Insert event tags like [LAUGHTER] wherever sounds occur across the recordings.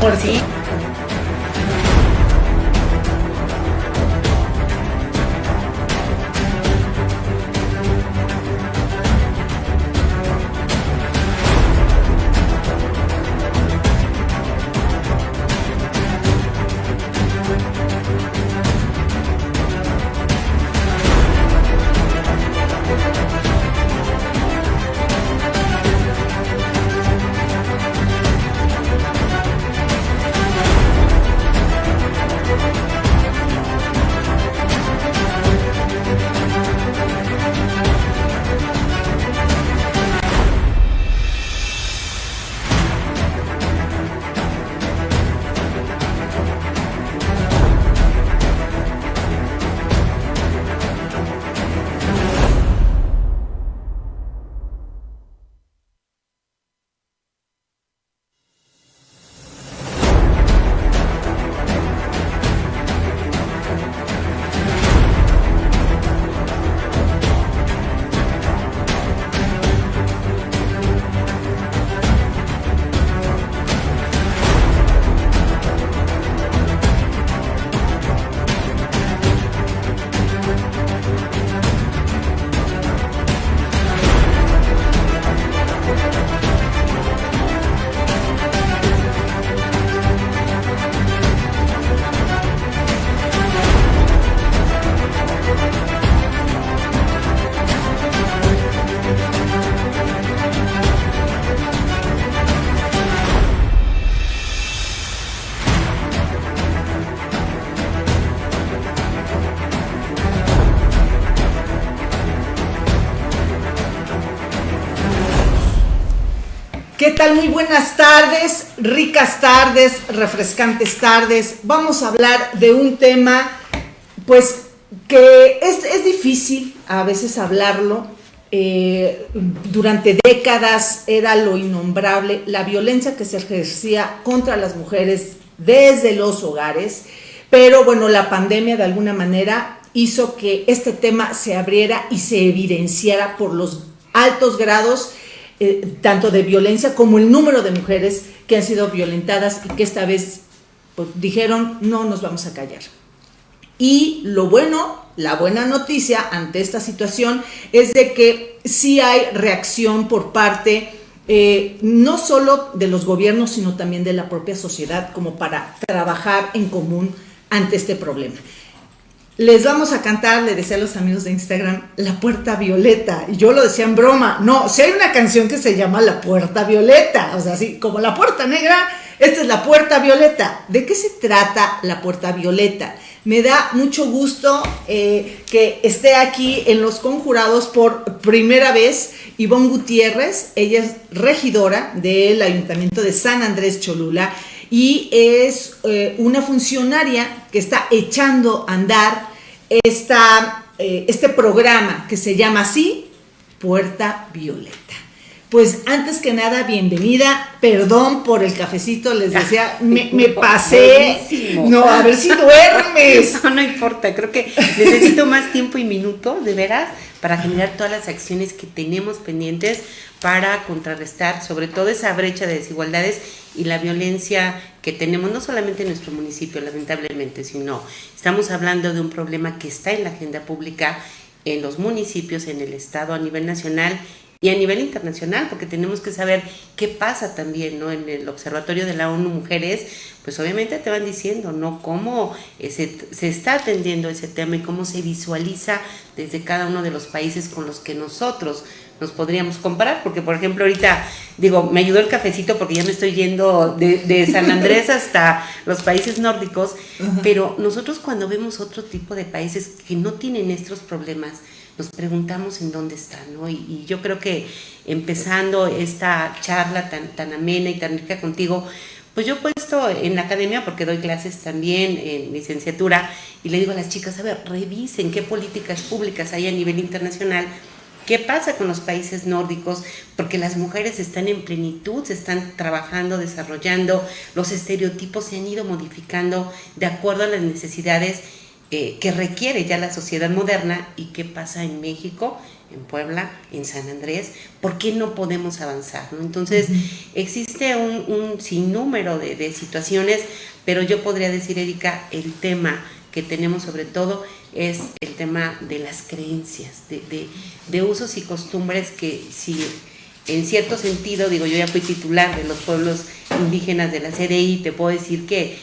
Por sí. Tal? Muy buenas tardes, ricas tardes, refrescantes tardes. Vamos a hablar de un tema, pues, que es, difícil a veces hablarlo. Eh, durante décadas era lo innombrable, la violencia que se ejercía contra las mujeres desde los hogares, pero bueno, la pandemia de alguna manera hizo que este tema se abriera y se evidenciara por los altos grados eh, tanto de violencia como el número de mujeres que han sido violentadas y que esta vez pues, dijeron no nos vamos a callar. Y lo bueno, la buena noticia ante esta situación es de que sí hay reacción por parte eh, no solo de los gobiernos, sino también de la propia sociedad como para trabajar en común ante este problema. Les vamos a cantar, le decía a los amigos de Instagram, La Puerta Violeta. Y yo lo decía en broma. No, si hay una canción que se llama La Puerta Violeta. O sea, así como La Puerta Negra, esta es La Puerta Violeta. ¿De qué se trata La Puerta Violeta? Me da mucho gusto eh, que esté aquí en Los Conjurados por primera vez Ivonne Gutiérrez. Ella es regidora del Ayuntamiento de San Andrés Cholula y es eh, una funcionaria que está echando a andar esta, eh, este programa que se llama así, Puerta Violeta. Pues antes que nada, bienvenida. Perdón por el cafecito, les decía, me, pasé. No, a ver si duermes. [LAUGHS] No, no importa, creo que necesito más tiempo y minuto, de veras, para generar todas las acciones que tenemos pendientes para contrarrestar sobre todo esa brecha de desigualdades y la violencia que tenemos no solamente en nuestro municipio, lamentablemente, sino estamos hablando de un problema que está en la agenda pública en los municipios, en el Estado, a nivel nacional y a nivel internacional, porque tenemos que saber qué pasa también, ¿no? En el Observatorio de la ONU Mujeres, pues obviamente te van diciendo, ¿no? Cómo eh, se, se está atendiendo ese tema y cómo se visualiza desde cada uno de los países con los que nosotros nos podríamos comparar, porque por ejemplo ahorita, digo, me ayudó el cafecito porque ya me estoy yendo de, San Andrés [LAUGHS] hasta los países nórdicos, pero nosotros cuando vemos otro tipo de países que no tienen estos problemas, nos preguntamos en dónde están, ¿no? Y, yo creo que empezando esta charla tan, tan amena y tan rica contigo, pues yo he puesto en la academia, porque doy clases también en licenciatura, y le digo a las chicas, a ver, revisen qué políticas públicas hay a nivel internacional ¿Qué pasa con los países nórdicos? Porque las mujeres están en plenitud, se están trabajando, desarrollando, los estereotipos se han ido modificando de acuerdo a las necesidades eh, que requiere ya la sociedad moderna. ¿Y qué pasa en México? en Puebla, en San Andrés, ¿por qué no podemos avanzar? Entonces, existe un, sinnúmero de, situaciones, pero yo podría decir, Erika, el tema que tenemos sobre todo es el tema de las creencias, de, de usos y costumbres que si en cierto sentido, digo, yo ya fui titular de los pueblos indígenas de la CDI, te puedo decir que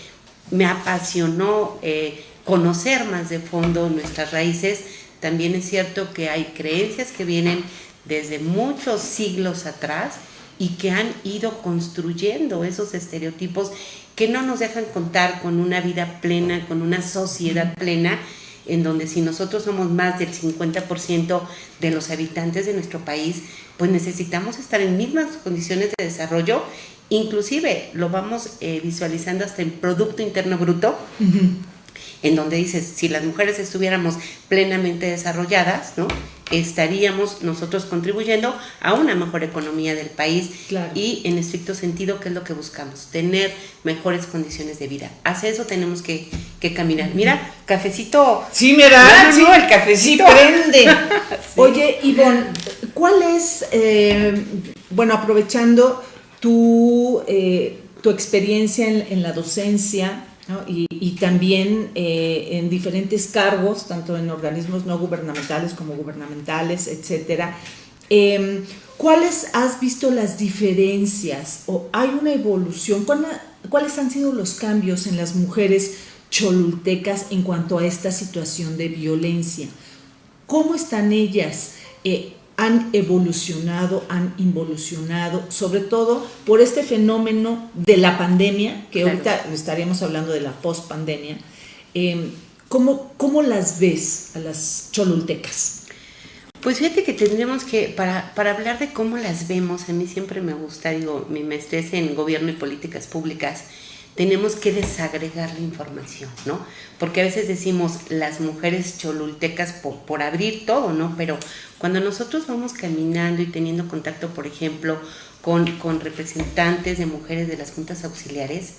me apasionó eh, conocer más de fondo nuestras raíces. También es cierto que hay creencias que vienen desde muchos siglos atrás y que han ido construyendo esos estereotipos que no nos dejan contar con una vida plena, con una sociedad plena, en donde si nosotros somos más del 50% de los habitantes de nuestro país, pues necesitamos estar en mismas condiciones de desarrollo, inclusive lo vamos eh, visualizando hasta en Producto Interno Bruto, en donde dices, si las mujeres estuviéramos plenamente desarrolladas, ¿no? estaríamos nosotros contribuyendo a una mejor economía del país y en estricto sentido, ¿qué es lo que buscamos? Tener mejores condiciones de vida. Hacia eso tenemos que, caminar. Mira, cafecito. Sí, mira, sí, el cafecito. prende. [LAUGHS] Oye, Ivonne, ¿cuál es, eh, bueno, aprovechando tu, eh, tu experiencia en la docencia, y, también eh, en diferentes cargos, tanto en organismos no gubernamentales como gubernamentales, etcétera. Em, ¿Cuáles has visto las diferencias o hay una evolución? ¿Cuáles han sido los cambios en las mujeres cholultecas en cuanto a esta situación de violencia? ¿Cómo están ellas? Eh, han evolucionado, han involucionado, sobre todo por este fenómeno de la pandemia, que ahorita estaríamos hablando de la post-pandemia. Em, ¿cómo, ¿Cómo las ves a las cholultecas? Pues fíjate que tendríamos que, para, para, hablar de cómo las vemos, a mí siempre me gusta, digo, mi maestría en gobierno y políticas públicas, tenemos que desagregar la información, ¿no? Porque a veces decimos las mujeres cholultecas por, por abrir todo, ¿no? Pero cuando nosotros vamos caminando y teniendo contacto, por ejemplo, con, con representantes de mujeres de las juntas auxiliares,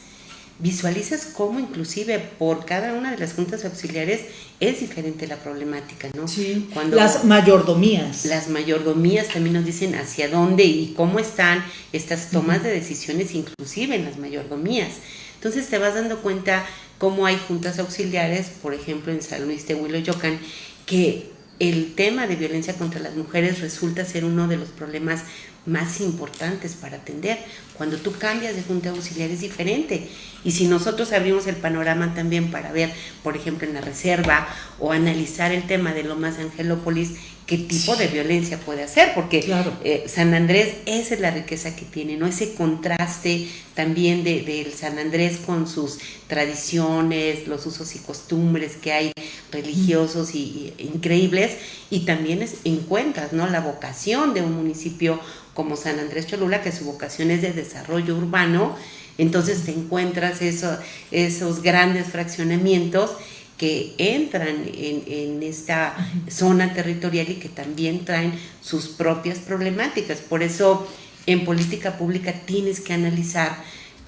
visualizas cómo inclusive por cada una de las juntas auxiliares es diferente la problemática, ¿no? Sí, Cuando las mayordomías. Las mayordomías también nos dicen hacia dónde y cómo están estas tomas de decisiones, inclusive en las mayordomías. Entonces te vas dando cuenta cómo hay juntas auxiliares, por ejemplo en San Luis de Huiloyocan, que el tema de violencia contra las mujeres resulta ser uno de los problemas más importantes para atender. Cuando tú cambias de junta auxiliar es diferente. Y si nosotros abrimos el panorama también para ver, por ejemplo, en la reserva o analizar el tema de Lomas Angelópolis, qué tipo de violencia puede hacer, porque eh, San Andrés, esa es la riqueza que tiene, ¿no? Ese contraste también del de, San Andrés con sus tradiciones, los usos y costumbres que hay religiosos y, increíbles, y también es, encuentras, ¿no? La vocación de un municipio como San Andrés Cholula, que su vocación es de desarrollo urbano, entonces te encuentras eso, esos grandes fraccionamientos que entran en, esta zona territorial y que también traen sus propias problemáticas. Por eso en política pública tienes que analizar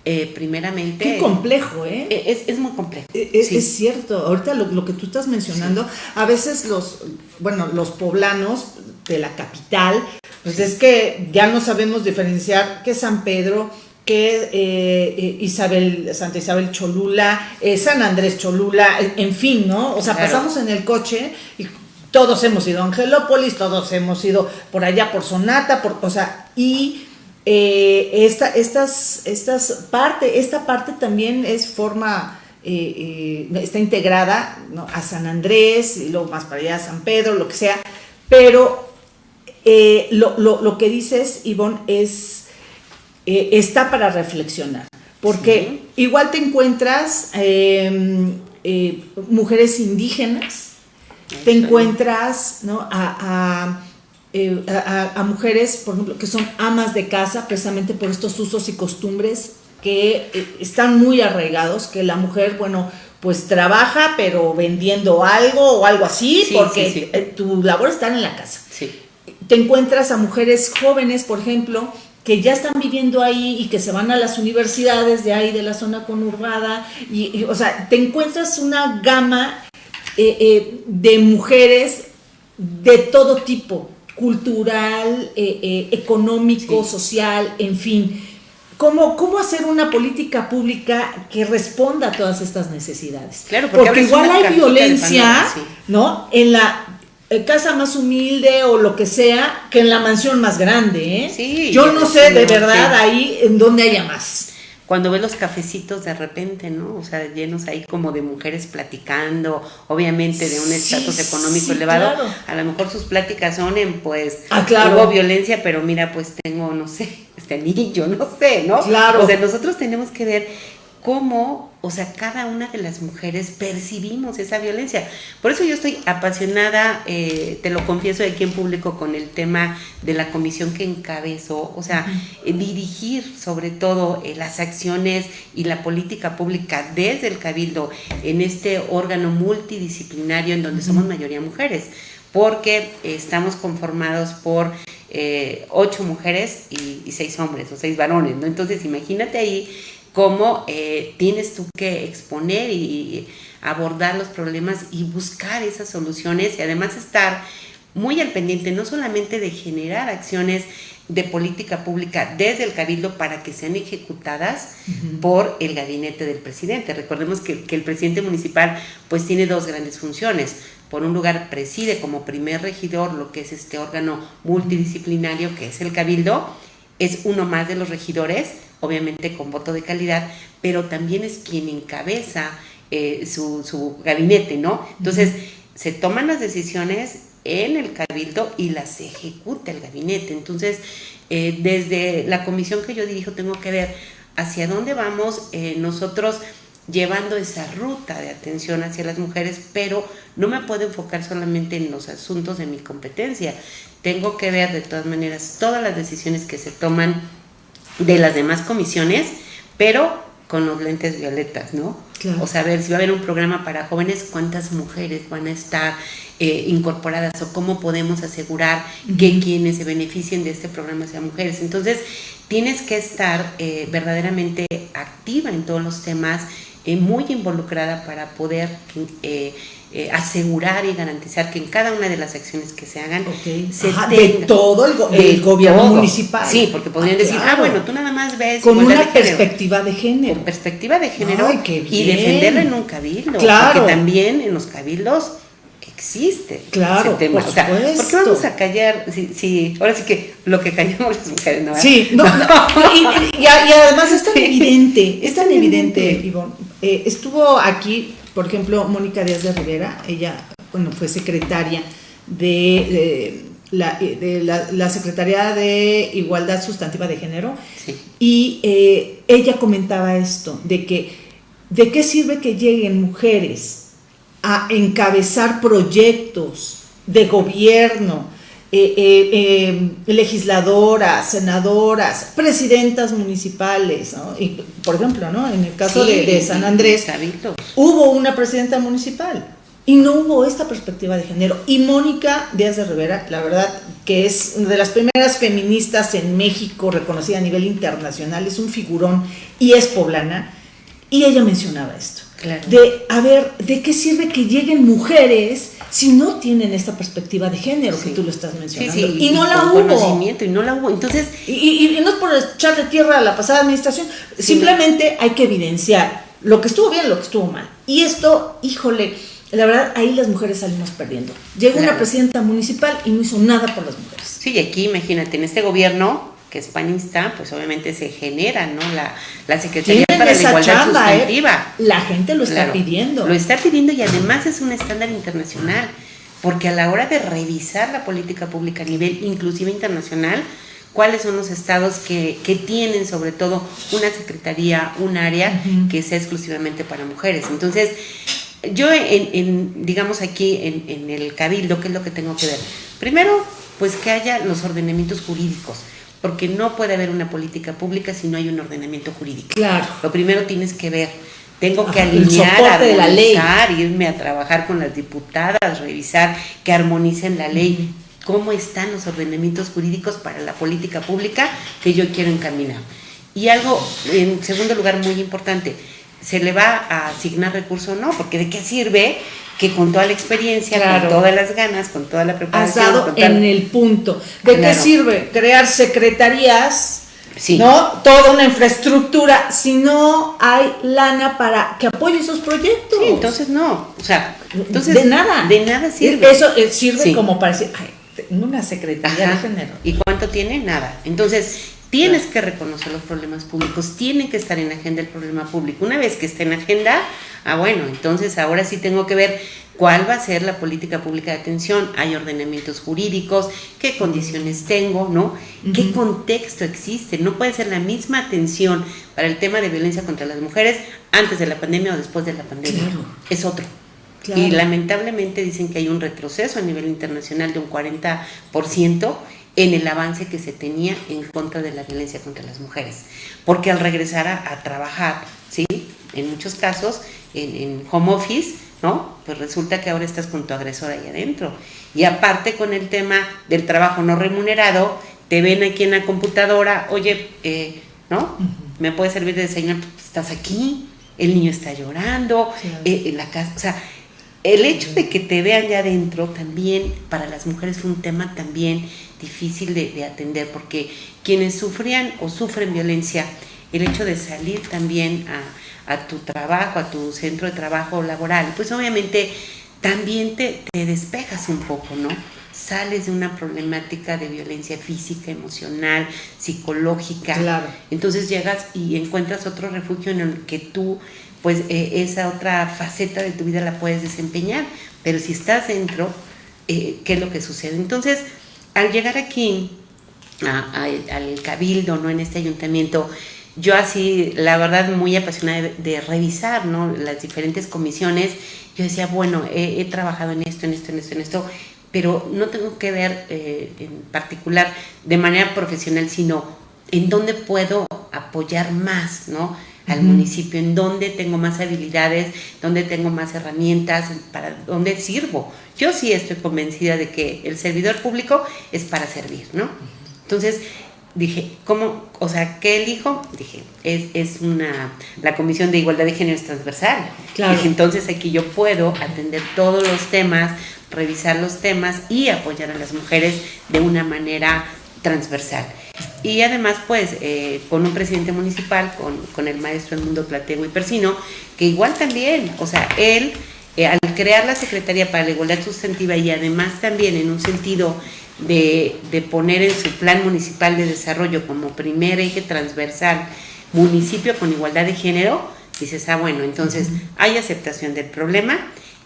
eh, primeramente... Qué complejo, ¿eh? e, Es, muy complejo. E, es, cierto, ahorita lo, que tú estás mencionando, a veces los, bueno, los poblanos de la capital, pues es que ya no sabemos diferenciar qué San Pedro, que eh, eh, Isabel, Santa Isabel Cholula, eh, San Andrés Cholula, en fin, ¿no? O sea, pasamos en el coche y todos hemos ido a Angelópolis, todos hemos ido por allá por Sonata, por, o sea, y esta, estas, estas parte, esta parte también es forma, está integrada a San Andrés, y luego más para allá a San Pedro, lo que sea, pero lo, lo, lo que dices, Ivonne, es eh, está para reflexionar. Porque igual te encuentras em, eh, mujeres indígenas, te encuentras eh, a, a, mujeres, por ejemplo, que son amas de casa precisamente por estos usos y costumbres que están muy arraigados, que la mujer, bueno, pues trabaja, pero vendiendo algo o algo así, porque tu labor está en la casa. Te encuentras a mujeres jóvenes, por ejemplo, que ya están viviendo ahí y que se van a las universidades de ahí, de la zona conurbada, y, o sea, te encuentras una gama eh, eh, de mujeres de todo tipo. cultural, eh, económico, social, en fin. ¿Cómo, ¿Cómo hacer una política pública que responda a todas estas necesidades? Claro, porque, igual hay violencia, ¿no? En la eh, casa más humilde o lo que sea, que en la mansión más grande, ¿eh? Sí, Yo no sé de verdad ahí en dónde haya más cuando ves los cafecitos de repente, ¿no? O sea, llenos ahí como de mujeres platicando, obviamente de un estatus económico elevado, a lo mejor sus pláticas son en, pues, ah, hubo violencia, pero mira, pues tengo, no sé, [LAUGHS] este anillo, no sé, ¿no? Claro. O sea, nosotros tenemos que ver cómo, o sea, cada una de las mujeres percibimos esa violencia. Por eso yo estoy apasionada, eh, te lo confieso aquí en público, con el tema de la comisión que encabezó, o sea, eh, dirigir sobre todo eh, las acciones y la política pública desde el Cabildo en este órgano multidisciplinario en donde somos mayoría mujeres, porque estamos conformados por ocho mujeres y, y, seis hombres o seis varones, ¿no? Entonces imagínate ahí cómo eh, tienes tú que exponer y abordar los problemas y buscar esas soluciones y además estar muy al pendiente no solamente de generar acciones de política pública desde el cabildo para que sean ejecutadas por el gabinete del presidente. Recordemos que, que, el presidente municipal pues tiene dos grandes funciones. Por un lugar preside como primer regidor lo que es este órgano multidisciplinario que es el cabildo, es uno más de los regidores, obviamente con voto de calidad, pero también es quien encabeza eh, su, gabinete, ¿no? Entonces, se toman las decisiones en el cabildo y las ejecuta el gabinete. Entonces, eh, desde la comisión que yo dirijo, tengo que ver hacia dónde vamos eh, nosotros llevando esa ruta de atención hacia las mujeres, pero no me puedo enfocar solamente en los asuntos de mi competencia. Tengo que ver de todas maneras todas las decisiones que se toman de las demás comisiones, pero con los lentes violetas, ¿no? O sea, ver si va a haber un programa para jóvenes, cuántas mujeres van a estar eh, incorporadas o cómo podemos asegurar que quienes se beneficien de este programa sean mujeres. Entonces, tienes que estar eh, verdaderamente activa en todos los temas, eh, muy involucrada para poder eh, asegurar y garantizar que en cada una de las acciones que se hagan se de todo el, gobierno municipal. Sí, porque podrían ah, decir, ah, bueno, tú nada más ves con una perspectiva de género. Con perspectiva de género y defenderlo en un cabildo. Claro. Porque también en los cabildos existe claro, ese tema. Por, ¿por qué vamos a callar? Si, ahora sí que lo que callamos [LAUGHS] las mujeres, ¿no? Sí, no, [LAUGHS] y, además es tan evidente, es tan evidente, Ivonne. Eh, estuvo aquí por ejemplo, Mónica Díaz de Rivera, ella, bueno, fue secretaria de, la, de la, Secretaría de Igualdad Sustantiva de Género, y eh, ella comentaba esto, de que, ¿de qué sirve que lleguen mujeres a encabezar proyectos de gobierno, eh, eh, legisladoras, senadoras, presidentas municipales, y, por ejemplo, ¿no? en el caso de, San Andrés, hubo una presidenta municipal y no hubo esta perspectiva de género. Y Mónica Díaz de Rivera, la verdad que es una de las primeras feministas en México, reconocida a nivel internacional, es un figurón y es poblana, y ella mencionaba esto. De, a ver, ¿de qué sirve que lleguen mujeres si no tienen esta perspectiva de género que tú lo estás mencionando? y, no la hubo. y no la hubo. Entonces, y, no es por echarle tierra a la pasada administración, simplemente hay que evidenciar lo que estuvo bien, lo que estuvo mal. Y esto, híjole, la verdad, ahí las mujeres salimos perdiendo. Llegó una presidenta municipal y no hizo nada por las mujeres. Sí, y aquí imagínate, en este gobierno que es panista, pues obviamente se genera, ¿no? La, la Secretaría para la Igualdad ¿eh? Sustantiva. La gente lo está pidiendo. Lo está pidiendo y además es un estándar internacional, porque a la hora de revisar la política pública a nivel inclusive internacional, cuáles son los estados que, que tienen sobre todo una secretaría, un área que sea exclusivamente para mujeres. Entonces, yo en, en digamos aquí en, en el cabildo, ¿qué es lo que tengo que ver? Primero, pues que haya los ordenamientos jurídicos porque no puede haber una política pública si no hay un ordenamiento jurídico. Claro. Lo primero tienes que ver, tengo que alinear, armonizar, irme a trabajar con las diputadas, revisar que armonicen la ley, cómo están los ordenamientos jurídicos para la política pública que yo quiero encaminar. Y algo, en segundo lugar, muy importante, se le va a asignar recurso o no, porque de qué sirve que con toda la experiencia, Claro. con todas las ganas, con toda la Has preparación, dado tal- en el punto. ¿De qué sirve crear secretarías? Sí. ¿No? Toda una infraestructura si no hay lana para que apoye esos proyectos. Sí, entonces no, o sea, entonces de nada. de nada sirve. Eso eh, sirve Sí. como para decir, ay, una secretaría Ajá. de género. ¿Y cuánto tiene? Nada. Entonces, tienes que reconocer los problemas públicos, tienen que estar en agenda el problema público. Una vez que esté en agenda, ah, bueno, entonces ahora sí tengo que ver cuál va a ser la política pública de atención. Hay ordenamientos jurídicos, qué condiciones tengo, ¿no? ¿Qué contexto existe? No puede ser la misma atención para el tema de violencia contra las mujeres antes de la pandemia o después de la pandemia. Claro. Es otro. Claro. Y lamentablemente dicen que hay un retroceso a nivel internacional de un 40% en el avance que se tenía en contra de la violencia contra las mujeres. Porque al regresar a, a trabajar, ¿sí? En muchos casos, en, en home office, ¿no? Pues resulta que ahora estás con tu agresor ahí adentro. Y aparte con el tema del trabajo no remunerado, te ven aquí en la computadora, oye, eh, ¿no? ¿Me puede servir de señal? Pues, estás aquí, el niño está llorando, eh, en la casa, o sea, el hecho de que te vean ya adentro también para las mujeres fue un tema también difícil de, de atender porque quienes sufrían o sufren violencia, el hecho de salir también a, a tu trabajo, a tu centro de trabajo laboral, pues obviamente también te, te despejas un poco, ¿no? Sales de una problemática de violencia física, emocional, psicológica. Claro. Entonces llegas y encuentras otro refugio en el que tú, pues eh, esa otra faceta de tu vida la puedes desempeñar. Pero si estás dentro, eh, ¿qué es lo que sucede? Entonces, al llegar aquí, al cabildo, ¿no? En este ayuntamiento, yo así, la verdad, muy apasionada de, revisar, ¿no? Las diferentes comisiones, yo decía, bueno, he, he trabajado en esto, en esto, en esto, en esto, pero no tengo que ver eh, en particular de manera profesional, sino en dónde puedo apoyar más, ¿no? Al municipio, en dónde tengo más habilidades, dónde tengo más herramientas, para dónde sirvo. Yo sí estoy convencida de que el servidor público es para servir, ¿no? Entonces dije, ¿cómo? O sea, ¿qué elijo? Dije, es, es una, la Comisión de Igualdad de Género es transversal. Claro. Dije, entonces aquí yo puedo atender todos los temas, revisar los temas y apoyar a las mujeres de una manera transversal. Y además, pues, eh, con un presidente municipal, con, con el maestro Edmundo Platego y Persino, que igual también, o sea, él, eh, al crear la Secretaría para la Igualdad Sustantiva y además también en un sentido de, de poner en su plan municipal de desarrollo como primer eje transversal municipio con igualdad de género, dices, ah, bueno, entonces hay aceptación del problema,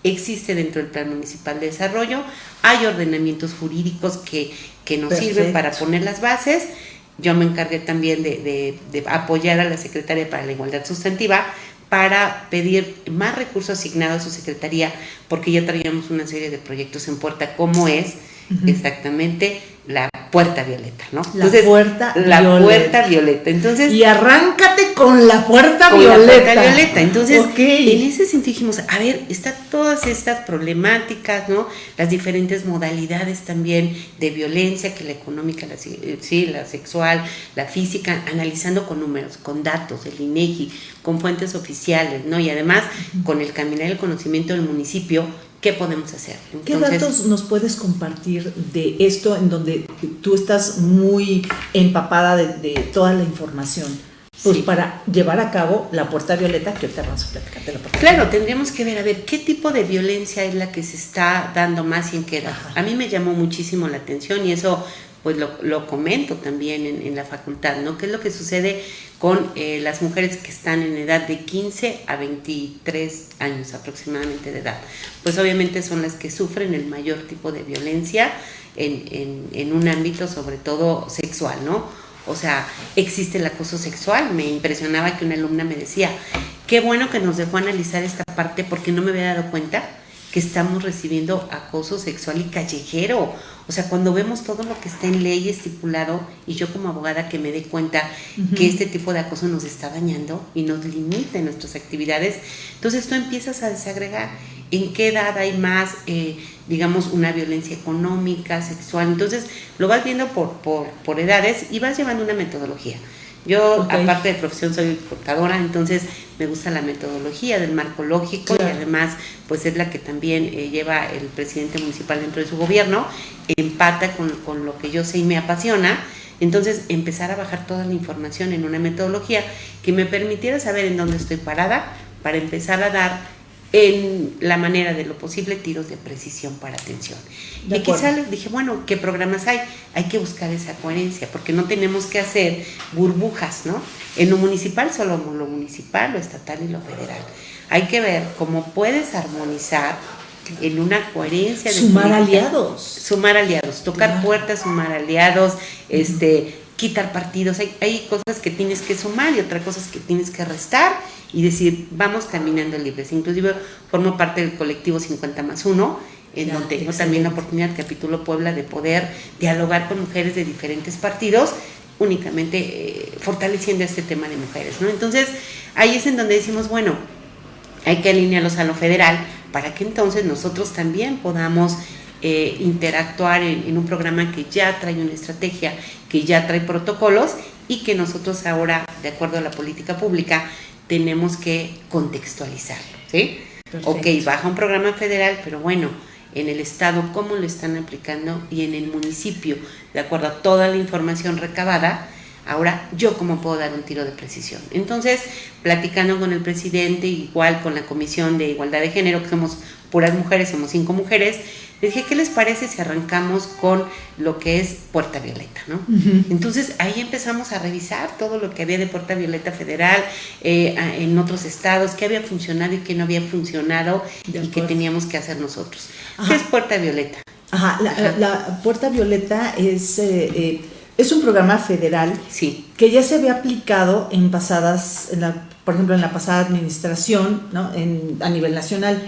existe dentro del plan municipal de desarrollo, hay ordenamientos jurídicos que, que nos sirven para poner las bases. Yo me encargué también de, de- de apoyar a la Secretaría para la Igualdad Sustantiva para pedir más recursos asignados a su secretaría, porque ya traíamos una serie de proyectos en puerta, como es exactamente la puerta violeta, ¿no? La puerta la violeta. puerta violeta. Entonces, Y arráncate con la puerta con la violeta. puerta violeta. Entonces, Ok. en ese sentido dijimos, a ver, están todas estas problemáticas, ¿no? Las diferentes modalidades también de violencia, que la económica, la, eh, sí, la sexual, la física, analizando con números, con datos, el INEGI, con fuentes oficiales, ¿no? Y además, con el caminar el conocimiento del municipio, ¿qué podemos hacer? ¿Qué Entonces, datos nos puedes compartir de esto en donde tú estás muy empapada de, de toda la información? Pues Sí. para llevar a cabo la puerta violeta, que ahorita vamos a platicar de la puerta Claro, tendríamos que ver, a ver, qué tipo de violencia es la que se está dando más y en qué edad. Ajá. A mí me llamó muchísimo la atención y eso pues lo, lo comento también en, en la facultad, ¿no? ¿Qué es lo que sucede con eh, las mujeres que están en edad de 15 a 23 años aproximadamente de edad? Pues obviamente son las que sufren el mayor tipo de violencia en, en- en un ámbito sobre todo sexual, ¿no? O sea, existe el acoso sexual. Me impresionaba que una alumna me decía, qué bueno que nos dejó analizar esta parte porque no me había dado cuenta que estamos recibiendo acoso sexual y callejero. O sea, cuando vemos todo lo que está en ley estipulado y yo como abogada que me dé cuenta que este tipo de acoso nos está dañando y nos limita en nuestras actividades, entonces tú empiezas a desagregar en qué edad hay más, eh, digamos, una violencia económica, sexual. Entonces lo vas viendo por, por, por edades y vas llevando una metodología. Yo, aparte de profesión, soy contadora, entonces me gusta la metodología del marco lógico y además, pues es la que también eh, lleva el presidente municipal dentro de su gobierno, empata con, con lo que yo sé y me apasiona. Entonces, empezar a bajar toda la información en una metodología que me permitiera saber en dónde estoy parada para empezar a dar en la manera de lo posible tiros de precisión para atención. y quizá les dije, bueno, ¿qué programas hay? Hay que buscar esa coherencia, porque no tenemos que hacer burbujas, ¿no? En lo municipal solo lo municipal, lo estatal y lo federal. Hay que ver cómo puedes armonizar en una coherencia. Sumar aliados. Sumar aliados, tocar puertas, sumar aliados, este, quitar partidos. Hay, hay cosas que tienes que sumar y otras cosas que tienes que restar y decir, vamos caminando libres. Inclusive formo parte del colectivo 50 más 1, en donde tengo también la oportunidad, capítulo Puebla, de poder dialogar con mujeres de diferentes partidos, únicamente eh, fortaleciendo este tema de mujeres. ¿no? Entonces, ahí es en donde decimos, bueno, hay que alinearlos a lo federal para que entonces nosotros también podamos eh, interactuar en, un programa que ya trae una estrategia, que ya trae protocolos y que nosotros ahora, de acuerdo a la política pública, tenemos que contextualizarlo, ¿sí? Ok, baja un programa federal, pero bueno, en el estado, cómo lo están aplicando y en el municipio, de acuerdo a toda la información recabada, ahora yo cómo puedo dar un tiro de precisión. Entonces, platicando con el presidente, igual con la Comisión de Igualdad de Género, que somos puras mujeres, somos cinco mujeres, les dije, ¿qué les parece si arrancamos con lo que es Puerta Violeta? ¿no? Entonces ahí empezamos a revisar todo lo que había de Puerta Violeta Federal eh, en otros estados, qué había funcionado y qué no había funcionado y qué teníamos que hacer nosotros. ¿Qué es Puerta Violeta? Ajá, la, Puerta Violeta es... Eh, eh, es un programa federal sí. que ya se había aplicado en pasadas, en la, por ejemplo, en la pasada administración, ¿no? en, a nivel nacional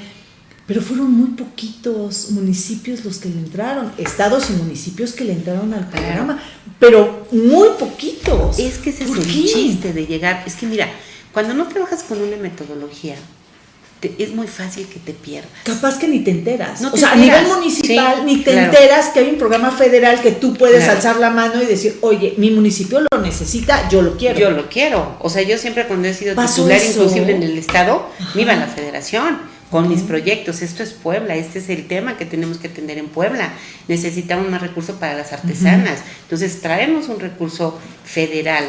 pero fueron muy poquitos municipios los que le entraron, estados y municipios que le entraron al programa, pero muy poquitos. Es que ese es el chiste de llegar. Es que mira, cuando no trabajas con una metodología, es muy fácil que te pierdas. Capaz que ni te enteras. o sea, a nivel municipal ni te enteras que hay un programa federal que tú puedes alzar la mano y decir, oye, mi municipio lo necesita, yo lo quiero. Yo lo quiero. O sea, yo siempre cuando he sido titular inclusive en el estado, me iba a la federación con mis proyectos. Esto es Puebla, este es el tema que tenemos que atender en Puebla. Necesitamos más recursos para las artesanas. Entonces, traemos un recurso federal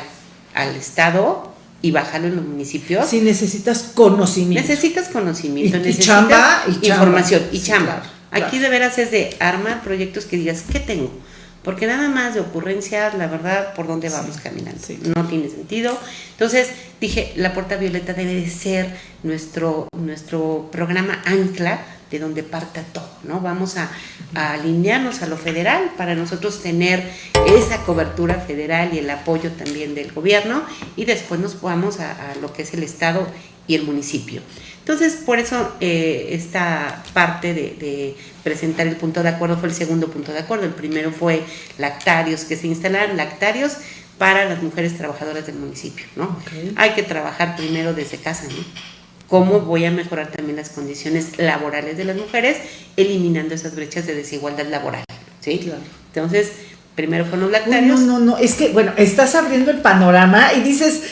al Estado y bajarlo en los municipios. Si necesitas conocimiento. Necesitas conocimiento, y, necesitas chamba, y información y chamba. Aquí de veras es de armar proyectos que digas, ¿qué tengo? Porque nada más de ocurrencias, la verdad, por dónde vamos caminando. No tiene sentido. Entonces dije, la puerta violeta debe de ser nuestro, nuestro programa ancla de donde parta todo, ¿no? Vamos a, alinearnos a lo federal para nosotros tener esa cobertura federal y el apoyo también del gobierno y después nos vamos a, a lo que es el Estado y el municipio. Entonces, por eso eh, esta parte de, presentar el punto de acuerdo fue el segundo punto de acuerdo. El primero fue lactarios, que se instalaran lactarios para las mujeres trabajadoras del municipio, ¿no? Hay que trabajar primero desde casa, ¿no? ¿Cómo voy a mejorar también las condiciones laborales de las mujeres, eliminando esas brechas de desigualdad laboral, ¿sí? Claro. Entonces, primero fueron los lactarios. no, no, no, es que, bueno, estás abriendo el panorama y dices,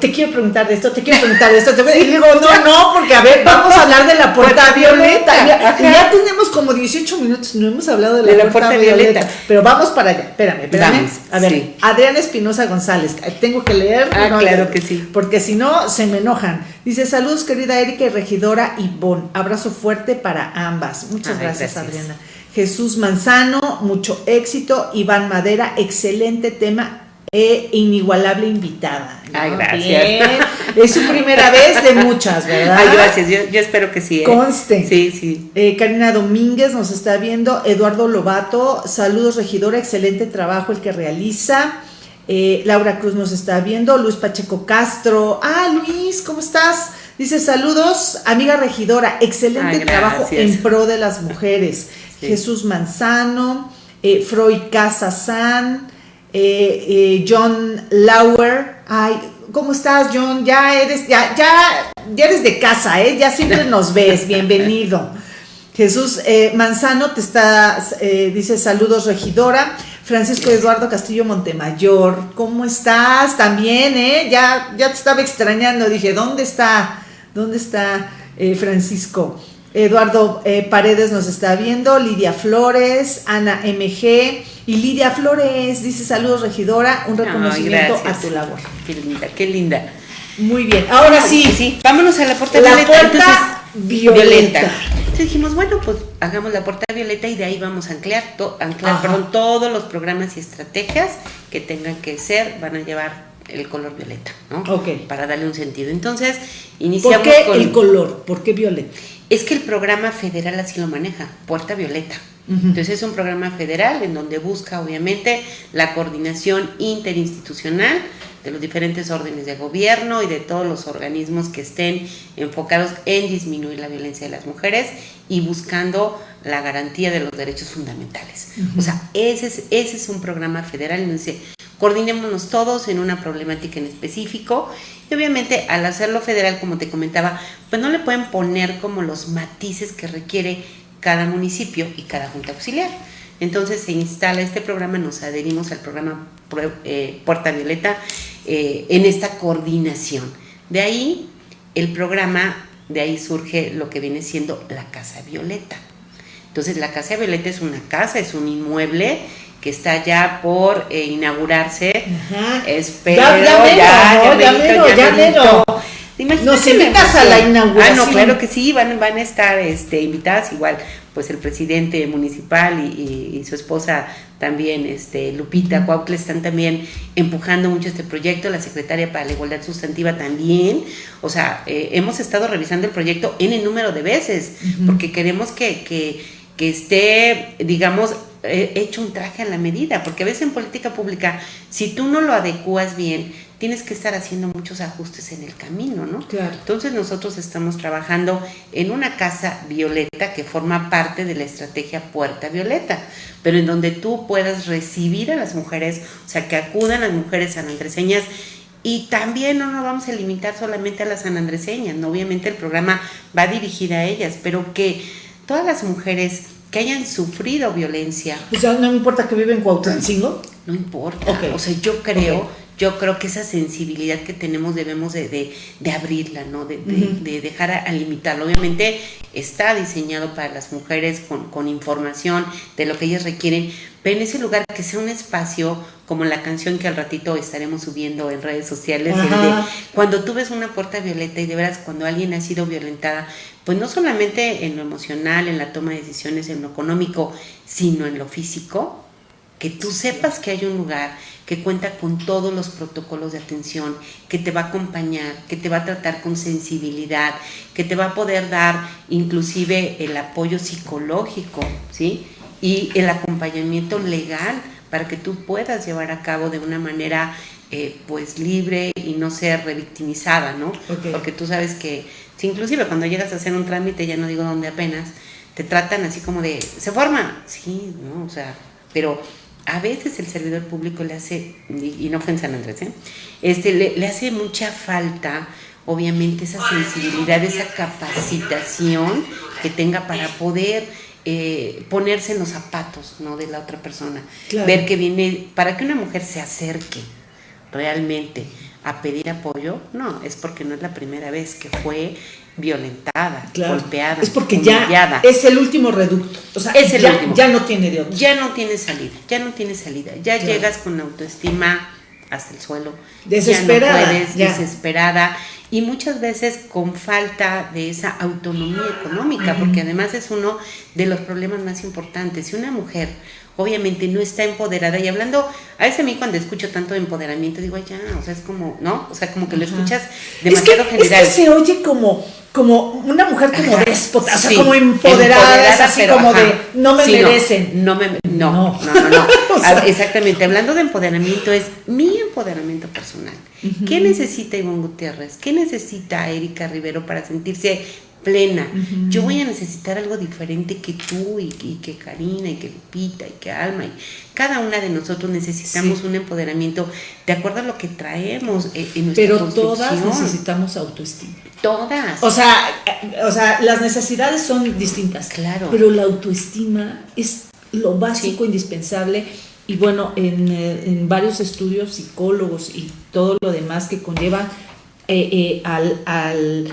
te quiero preguntar de esto, te quiero preguntar de esto, te... y digo, no, no, porque a ver, vamos a hablar de la puerta violeta. Ya, ya, tenemos como 18 minutos, no hemos hablado de la, puerta, violeta. Pero vamos para allá, espérame, espérame. a ver, Adriana Espinosa González, tengo que leer. Ah, claro que sí. Porque si no, se me enojan. Dice, saludos querida Erika y regidora Ivonne, abrazo fuerte para ambas. Muchas gracias, Adriana. Jesús Manzano, mucho éxito. Iván Madera, excelente tema e inigualable invitada. Ay, gracias. Es su primera vez de muchas, ¿verdad? Ay, gracias. Yo, espero que sí. ¿eh? Conste. Sí, sí. Eh, Karina Domínguez nos está viendo. Eduardo Lobato, saludos, regidora. Excelente trabajo el que realiza. Eh, Laura Cruz nos está viendo. Luis Pacheco Castro. Ah, Luis, ¿cómo estás? Dice saludos, amiga regidora. Excelente trabajo en pro de las mujeres. Jesús Manzano, eh, Freud Casazán, eh, eh, John Lauer. Ay, ¿cómo estás, John? Ya eres, ya, ya, ya eres de casa, ¿eh? Ya siempre [LAUGHS] nos ves. Bienvenido. Jesús Manzano te está, dice saludos, regidora. Francisco Eduardo Castillo Montemayor, ¿cómo estás? También, ¿eh? Ya, ya te estaba extrañando, dije, ¿dónde está? ¿Dónde está eh, Francisco? Eduardo eh, Paredes nos está viendo, Lidia Flores, Ana MG y Lidia Flores dice saludos regidora, un reconocimiento a tu labor. Qué linda, qué linda. Muy bien, ahora sí, sí, vámonos a la puerta la violeta. Puerta violeta. Entonces dijimos, bueno, pues hagamos la puerta violeta y de ahí vamos a anclar, anclar perdón, todos los programas y estrategias que tengan que ser, van a llevar el color violeta, ¿no? Ok. Para darle un sentido. Entonces, iniciamos ¿Por qué el color? ¿Por qué violeta? Es que el programa federal así lo maneja, Puerta Violeta. Entonces es un programa federal en donde busca obviamente la coordinación interinstitucional de los diferentes órdenes de gobierno y de todos los organismos que estén enfocados en disminuir la violencia de las mujeres y buscando la garantía de los derechos fundamentales. O sea, ese es, ese es un programa federal en donde coordinémonos todos en una problemática en específico y obviamente al hacerlo federal, como te comentaba, pues no le pueden poner como los matices que requiere cada municipio y cada junta auxiliar. Entonces se instala este programa, nos adherimos al programa eh, Puerta Violeta eh, en esta coordinación. De ahí el programa, de ahí surge lo que viene siendo la Casa Violeta. Entonces la Casa Violeta es una casa, es un inmueble que está ya por eh, inaugurarse. Espero, ya, ya, ya, ya, ya, ya, Nos invitas a la inauguración. Ah, no, claro que sí, van, van a estar este, invitadas. Igual, pues el presidente municipal y, su esposa también, este, Lupita Cuautle, están también empujando mucho este proyecto, la secretaria para la igualdad sustantiva también, o sea, eh, hemos estado revisando el proyecto en el número de veces, porque queremos que, que, que esté, digamos, hecho un traje a la medida, porque a veces en política pública, si tú no lo adecuas bien, tienes que estar haciendo muchos ajustes en el camino, ¿no? Claro. Entonces nosotros estamos trabajando en una casa violeta que forma parte de la estrategia Puerta Violeta, pero en donde tú puedas recibir a las mujeres, o sea, que acudan las mujeres sanandreseñas y también no nos vamos a limitar solamente a las sanandreseñas, ¿no? obviamente el programa va dirigido a ellas, pero que todas las mujeres que hayan sufrido violencia. O sea, no me importa que viven en Cuautlancingo. No importa. O sea, yo creo, yo creo que esa sensibilidad que tenemos debemos de, abrirla, ¿no? De, dejar a, limitarlo. Obviamente está diseñado para las mujeres con, información de lo que ellas requieren, pero en ese lugar que sea un espacio como la canción que al ratito estaremos subiendo en redes sociales, cuando tú ves una puerta violeta y de veras cuando alguien ha sido violentada, pues no solamente en lo emocional, en la toma de decisiones, en lo económico, sino en lo físico, que tú sepas que hay un lugar que cuenta con todos los protocolos de atención, que te va a acompañar, que te va a tratar con sensibilidad, que te va a poder dar inclusive el apoyo psicológico, ¿sí? Y el acompañamiento legal para que tú puedas llevar a cabo de una manera eh, pues libre y no ser revictimizada, ¿no? Porque tú sabes que inclusive cuando llegas a hacer un trámite, ya no digo dónde apenas, te tratan así como de, ¿se forma? Sí, ¿no? O sea, pero a veces el servidor público le hace, y no fue en San Andrés, ¿eh? este, le, hace mucha falta, obviamente, esa sensibilidad, esa capacitación que tenga para poder eh, ponerse en los zapatos ¿no? de la otra persona. Ver que viene, para que una mujer se acerque realmente a pedir apoyo, no, es porque no es la primera vez que fue violentada, golpeada, es porque ya es el último reducto, o sea, es el ya, último. ya no tiene de otro. Ya no tiene salida, ya no tiene salida, ya llegas con autoestima hasta el suelo, desesperada, ya no puedes, desesperada. Y muchas veces con falta de esa autonomía económica, porque además es uno de los problemas más importantes. Si una mujer obviamente no está empoderada. Y hablando, a veces a mí cuando escucho tanto de empoderamiento, digo, ya, o sea, es como, ¿no? O sea, como que lo escuchas demasiado general. Es que se oye como, como una mujer como déspota, o sea, como empoderada, así como de, no me merecen. No, me, no, no, no, no. [LAUGHS] Exactamente, hablando de empoderamiento, es mi empoderamiento personal. ¿Qué necesita Ivonne Gutiérrez? ¿Qué necesita Erika Rivero para sentirse plena. Yo voy a necesitar algo diferente que tú y, que Karina y que Lupita y que Alma y cada una de nosotros necesitamos un empoderamiento de acuerdo a lo que traemos eh, en nuestra Pero todas necesitamos autoestima. Todas. O sea, eh, o sea, las necesidades son distintas. Claro. Pero la autoestima es lo básico, indispensable y bueno, en, en, varios estudios psicólogos y todo lo demás que conlleva al, al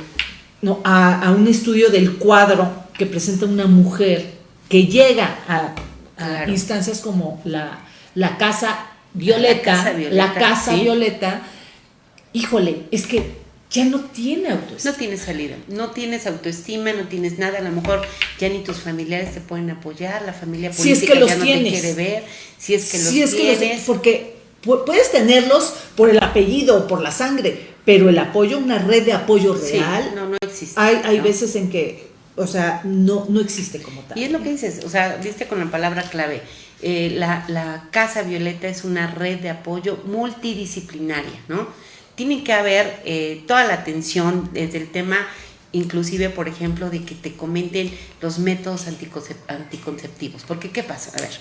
no, a, un estudio del cuadro que presenta una mujer que llega a, instancias como la, la casa Violeta, la casa Violeta, híjole, es que ya no tiene autoestima. No tienes salida, no tienes autoestima, no tienes nada, a lo mejor ya ni tus familiares te pueden apoyar, la familia política si es que los ya no tienes. te quiere ver, si es que los si es tienes. Que porque puedes tenerlos por el apellido o por la sangre, pero el apoyo, una red de apoyo real, no, no existe. Hay, hay veces en que, o sea, no, no existe como tal. Y es lo que dices, o sea, viste con la palabra clave. Eh, la, la, Casa Violeta es una red de apoyo multidisciplinaria, ¿no? Tiene que haber eh, toda la atención desde el tema inclusive, por ejemplo, de que te comenten los métodos anticonceptivos. Porque, ¿qué pasa? A ver,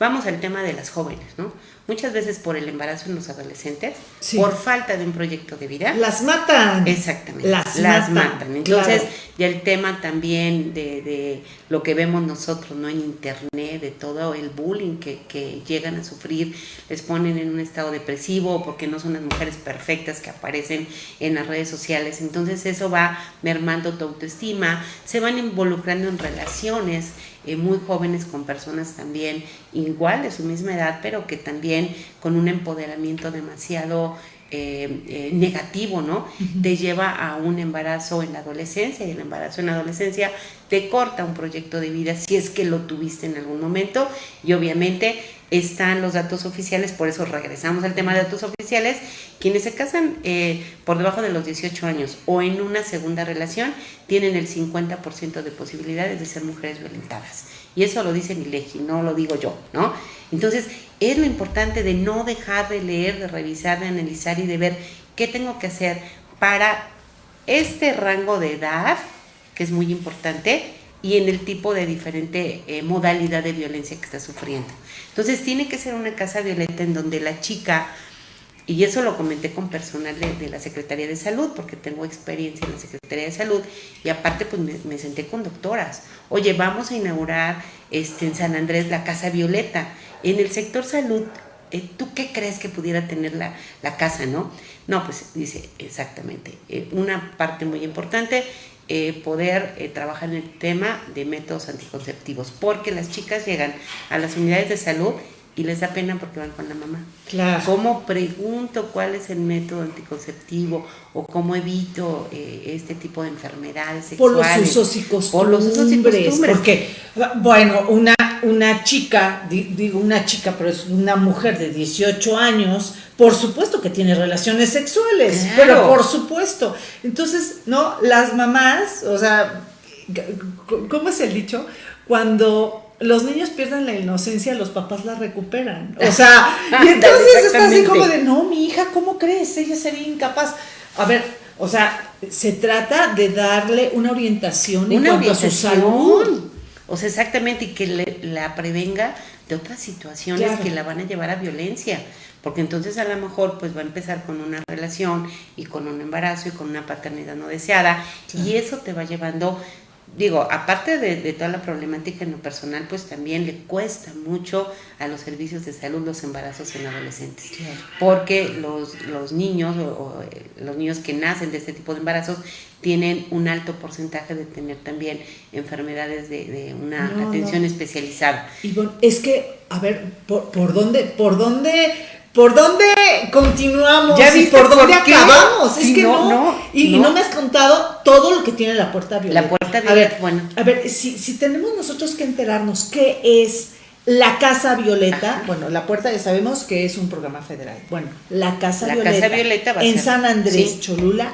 vamos al tema de las jóvenes, ¿no? muchas veces por el embarazo en los adolescentes, por falta de un proyecto de vida. Las matan. Exactamente. Las, matan. Entonces, ya el tema también de, de, lo que vemos nosotros, ¿no? En internet, de todo el bullying que, que, llegan a sufrir, les ponen en un estado depresivo porque no son las mujeres perfectas que aparecen en las redes sociales. Entonces, eso va mermando tu autoestima, se van involucrando en relaciones eh, muy jóvenes con personas también igual de su misma edad, pero que también con un empoderamiento demasiado eh, eh, negativo, ¿no? Te lleva a un embarazo en la adolescencia y el embarazo en la adolescencia te corta un proyecto de vida si es que lo tuviste en algún momento y obviamente están los datos oficiales, por eso regresamos al tema de datos oficiales, quienes se casan eh, por debajo de los 18 años o en una segunda relación tienen el 50% de posibilidades de ser mujeres violentadas. Y eso lo dice mi ley, no lo digo yo, ¿no? Entonces, es lo importante de no dejar de leer, de revisar, de analizar y de ver qué tengo que hacer para este rango de edad, que es muy importante, y en el tipo de diferente eh, modalidad de violencia que está sufriendo. Entonces tiene que ser una casa violenta en donde la chica, y eso lo comenté con personal de, la Secretaría de Salud, porque tengo experiencia en la Secretaría de Salud, y aparte pues me, senté con doctoras. Oye, vamos a inaugurar este, en San Andrés la Casa Violeta. En el sector salud, eh, ¿tú qué crees que pudiera tener la, la casa, no? No, pues dice exactamente. Eh, una parte muy importante eh, poder eh, trabajar en el tema de métodos anticonceptivos, porque las chicas llegan a las unidades de salud y les da pena porque van con la mamá. Claro. ¿Cómo pregunto cuál es el método anticonceptivo o cómo evito eh, este tipo de enfermedades sexuales? Por los usos y costumbres. Por los usos y costumbres. Porque, bueno, una, una chica, digo una chica, pero es una mujer de 18 años, por supuesto que tiene relaciones sexuales, pero por supuesto. Entonces, ¿no? Las mamás, o sea, ¿cómo es el dicho? Cuando los niños pierden la inocencia, los papás la recuperan. O sea, [LAUGHS] y entonces está así como de, no, mi hija, ¿cómo crees? Ella sería incapaz. A ver, o sea, se trata de darle una orientación en cuanto a su salud. O sea, exactamente, y que la prevenga de otras situaciones que la van a llevar a violencia. Porque entonces a lo mejor pues va a empezar con una relación y con un embarazo y con una paternidad no deseada. Y eso te va llevando digo, aparte de, toda la problemática en lo personal, pues también le cuesta mucho a los servicios de salud los embarazos en adolescentes. Porque los, los niños o, eh, los niños que nacen de este tipo de embarazos tienen un alto porcentaje de tener también enfermedades de, una atención especializada. Y bueno, es que, a ver, ¿por, por dónde, por dónde ¿Por dónde continuamos? ¿Ya y por dónde acabamos? es que no. y, no. me has contado todo lo que tiene la puerta violeta. La puerta violeta, a ver, bueno. A ver, si, si tenemos nosotros que enterarnos qué es la Casa Violeta, bueno, la puerta ya sabemos que es un programa federal. Bueno, la Casa la Violeta. Casa Violeta va a en San Andrés, Cholula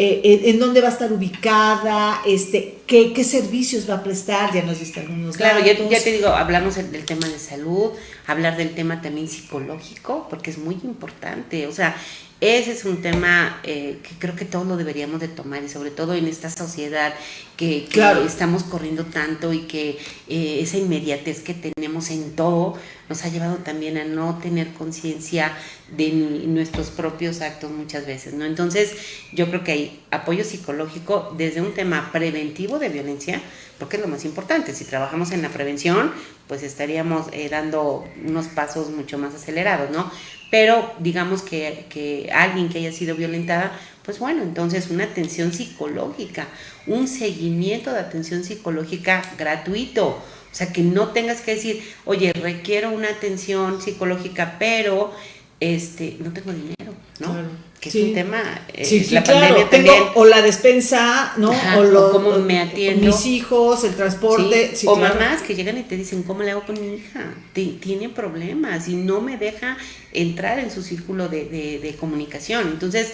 eh, en dónde va a estar ubicada, este, qué, qué servicios va a prestar, ya nos diste algunos Claro, ya, ya, te digo, hablamos del tema de salud, hablar del tema también psicológico, porque es muy importante, o sea, ese es un tema eh, que creo que todos lo deberíamos de tomar y sobre todo en esta sociedad que, claro. estamos corriendo tanto y que eh, esa inmediatez que tenemos en todo nos ha llevado también a no tener conciencia de nuestros propios actos muchas veces, ¿no? Entonces yo creo que ahí apoyo psicológico desde un tema preventivo de violencia, porque es lo más importante. Si trabajamos en la prevención, pues estaríamos eh, dando unos pasos mucho más acelerados, ¿no? Pero digamos que, que alguien que haya sido violentada, pues bueno, entonces una atención psicológica, un seguimiento de atención psicológica gratuito. O sea, que no tengas que decir, oye, requiero una atención psicológica, pero este, no tengo dinero, ¿no? Que es un tema, eh, sí, la pandemia también. o la despensa, ¿no? o, lo, cómo me atiendo. Mis hijos, el transporte. o mamás que llegan y te dicen, ¿cómo le hago con mi hija? tiene problemas y no me deja entrar en su círculo de, de, comunicación. Entonces,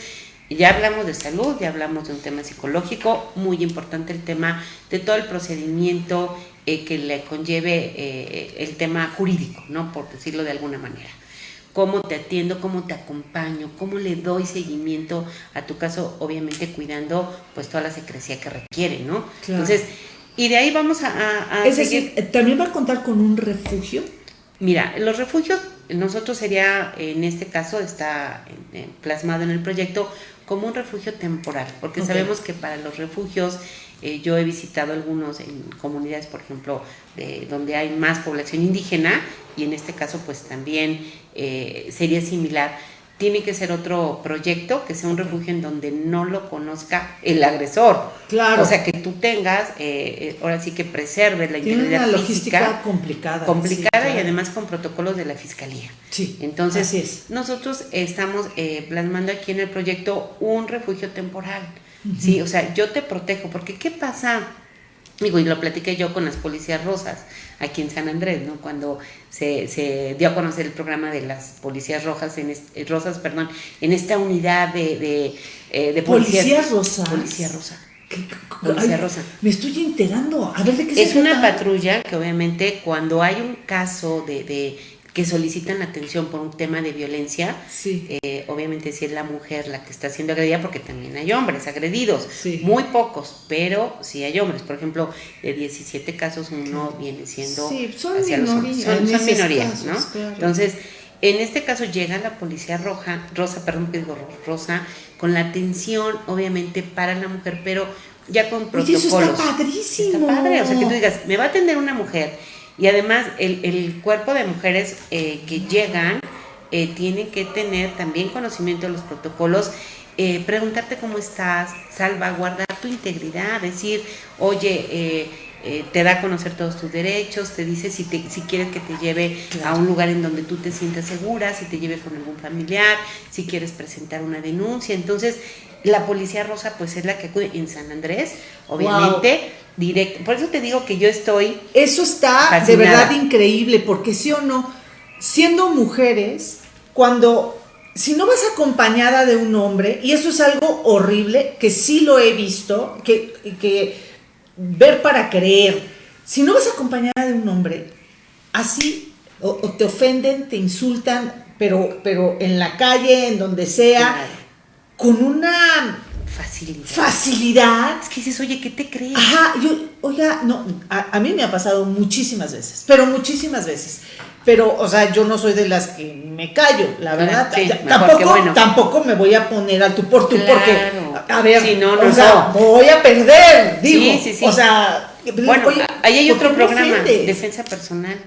ya hablamos de salud, ya hablamos de un tema psicológico, muy importante el tema de todo el procedimiento eh, que le conlleve eh, el tema jurídico, ¿no? Por decirlo de alguna manera cómo te atiendo, cómo te acompaño, cómo le doy seguimiento a tu caso, obviamente cuidando pues toda la secrecía que requiere, ¿no? Entonces, y de ahí vamos a... es decir, ¿también va a contar con un refugio? Mira, los refugios, nosotros sería, en este caso, está plasmado en el proyecto como un refugio temporal, porque sabemos que para los refugios eh, yo he visitado algunos en comunidades, por ejemplo, de, donde hay más población indígena y en este caso pues también eh, sería similar. Tiene que ser otro proyecto, que sea un refugio en donde no lo conozca el agresor. Claro. O sea, que tú tengas, eh, ahora sí que preserves la Tiene integridad una logística complicada. Complicada y además con protocolos de la fiscalía. Sí. Entonces, nosotros estamos plasmando aquí en el proyecto un refugio temporal Sí, o sea, yo te protejo, porque ¿qué pasa? Digo, y lo platiqué yo con las policías rosas aquí en San Andrés, ¿no? Cuando se, se dio a conocer el programa de las policías rojas en eh, rosas, perdón, en esta unidad de, de, eh, de policías, rosas. Policía rosa. Policía rosa. Me estoy enterando. A ver de qué es Es una patrulla que obviamente cuando hay un caso de, de que solicitan atención por un tema de violencia, eh, obviamente si es la mujer la que está siendo agredida, porque también hay hombres agredidos, muy pocos, pero sí hay hombres. Por ejemplo, de 17 casos uno viene siendo son hacia minoría, Son, minorías, ¿no? Entonces, en este caso llega la policía roja, rosa, perdón, digo rosa, con la atención, obviamente, para la mujer, pero ya con protocolos. Oye, eso está padrísimo. Está padre, o sea, que tú digas, me va a atender una mujer y además el, cuerpo de mujeres eh, que llegan eh, tiene que tener también conocimiento de los protocolos, eh, preguntarte cómo estás, salvaguardar tu integridad, decir, oye, te da a conocer todos tus derechos, te dice si, te, si quieres que te lleve a un lugar en donde tú te sientas segura, si te lleve con algún familiar, si quieres presentar una denuncia. Entonces, la policía rosa pues es la que acude en San Andrés, obviamente directo. Por eso te digo que yo estoy. Eso está de verdad increíble, porque sí o no, siendo mujeres, cuando. Si no vas acompañada de un hombre, y eso es algo horrible, que sí lo he visto, que, que ver para creer, si no vas acompañada de un hombre, así o, te ofenden, te insultan, pero, pero en la calle, en donde sea, con una Facilidad. Facilidad. Es que dices, oye, ¿qué te crees? Ajá, yo, oiga, no, a, mí me ha pasado muchísimas veces, pero muchísimas veces. Pero, o sea, yo no soy de las que me callo, la verdad. tampoco, tampoco me voy a poner al tu por tu, porque, a ver, si no, no, o sea, voy a perder, digo. Sí, sí, sí. O sea, bueno, ahí hay otro programa, Defensa Personal.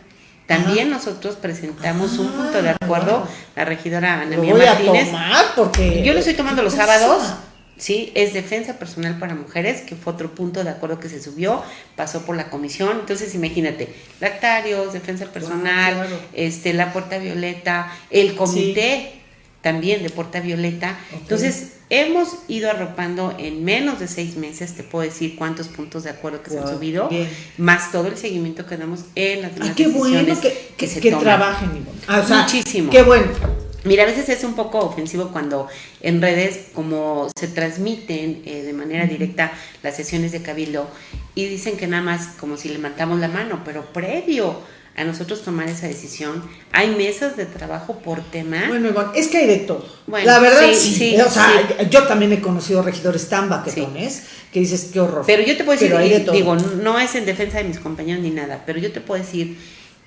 También nosotros presentamos un punto de acuerdo, la regidora Ana Mía Martínez. porque yo lo estoy tomando los sábados ¿sí? Es defensa personal para mujeres, que fue otro punto de acuerdo que se subió, pasó por la comisión. Entonces, imagínate, lactarios, defensa personal, este, la Puerta Violeta, el comité también de Puerta Violeta. Entonces, hemos ido arropando en menos de seis meses, te puedo decir cuántos puntos de acuerdo que se han subido, más todo el seguimiento que damos en las demás ah, qué bueno que, que, se trabajen, ah, Muchísimo. Qué bueno. Mira, a veces es un poco ofensivo cuando en redes, como se transmiten eh, de manera directa las sesiones de Cabildo y dicen que nada más como si levantamos la mano, pero previo a nosotros tomar esa decisión, hay mesas de trabajo por tema. Bueno, es que hay de todo. la verdad, sí. o sea, yo también he conocido regidores tan baquetones que dices, qué horror. Pero yo te puedo decir, digo, no es en defensa de mis compañeros ni nada, pero yo te puedo decir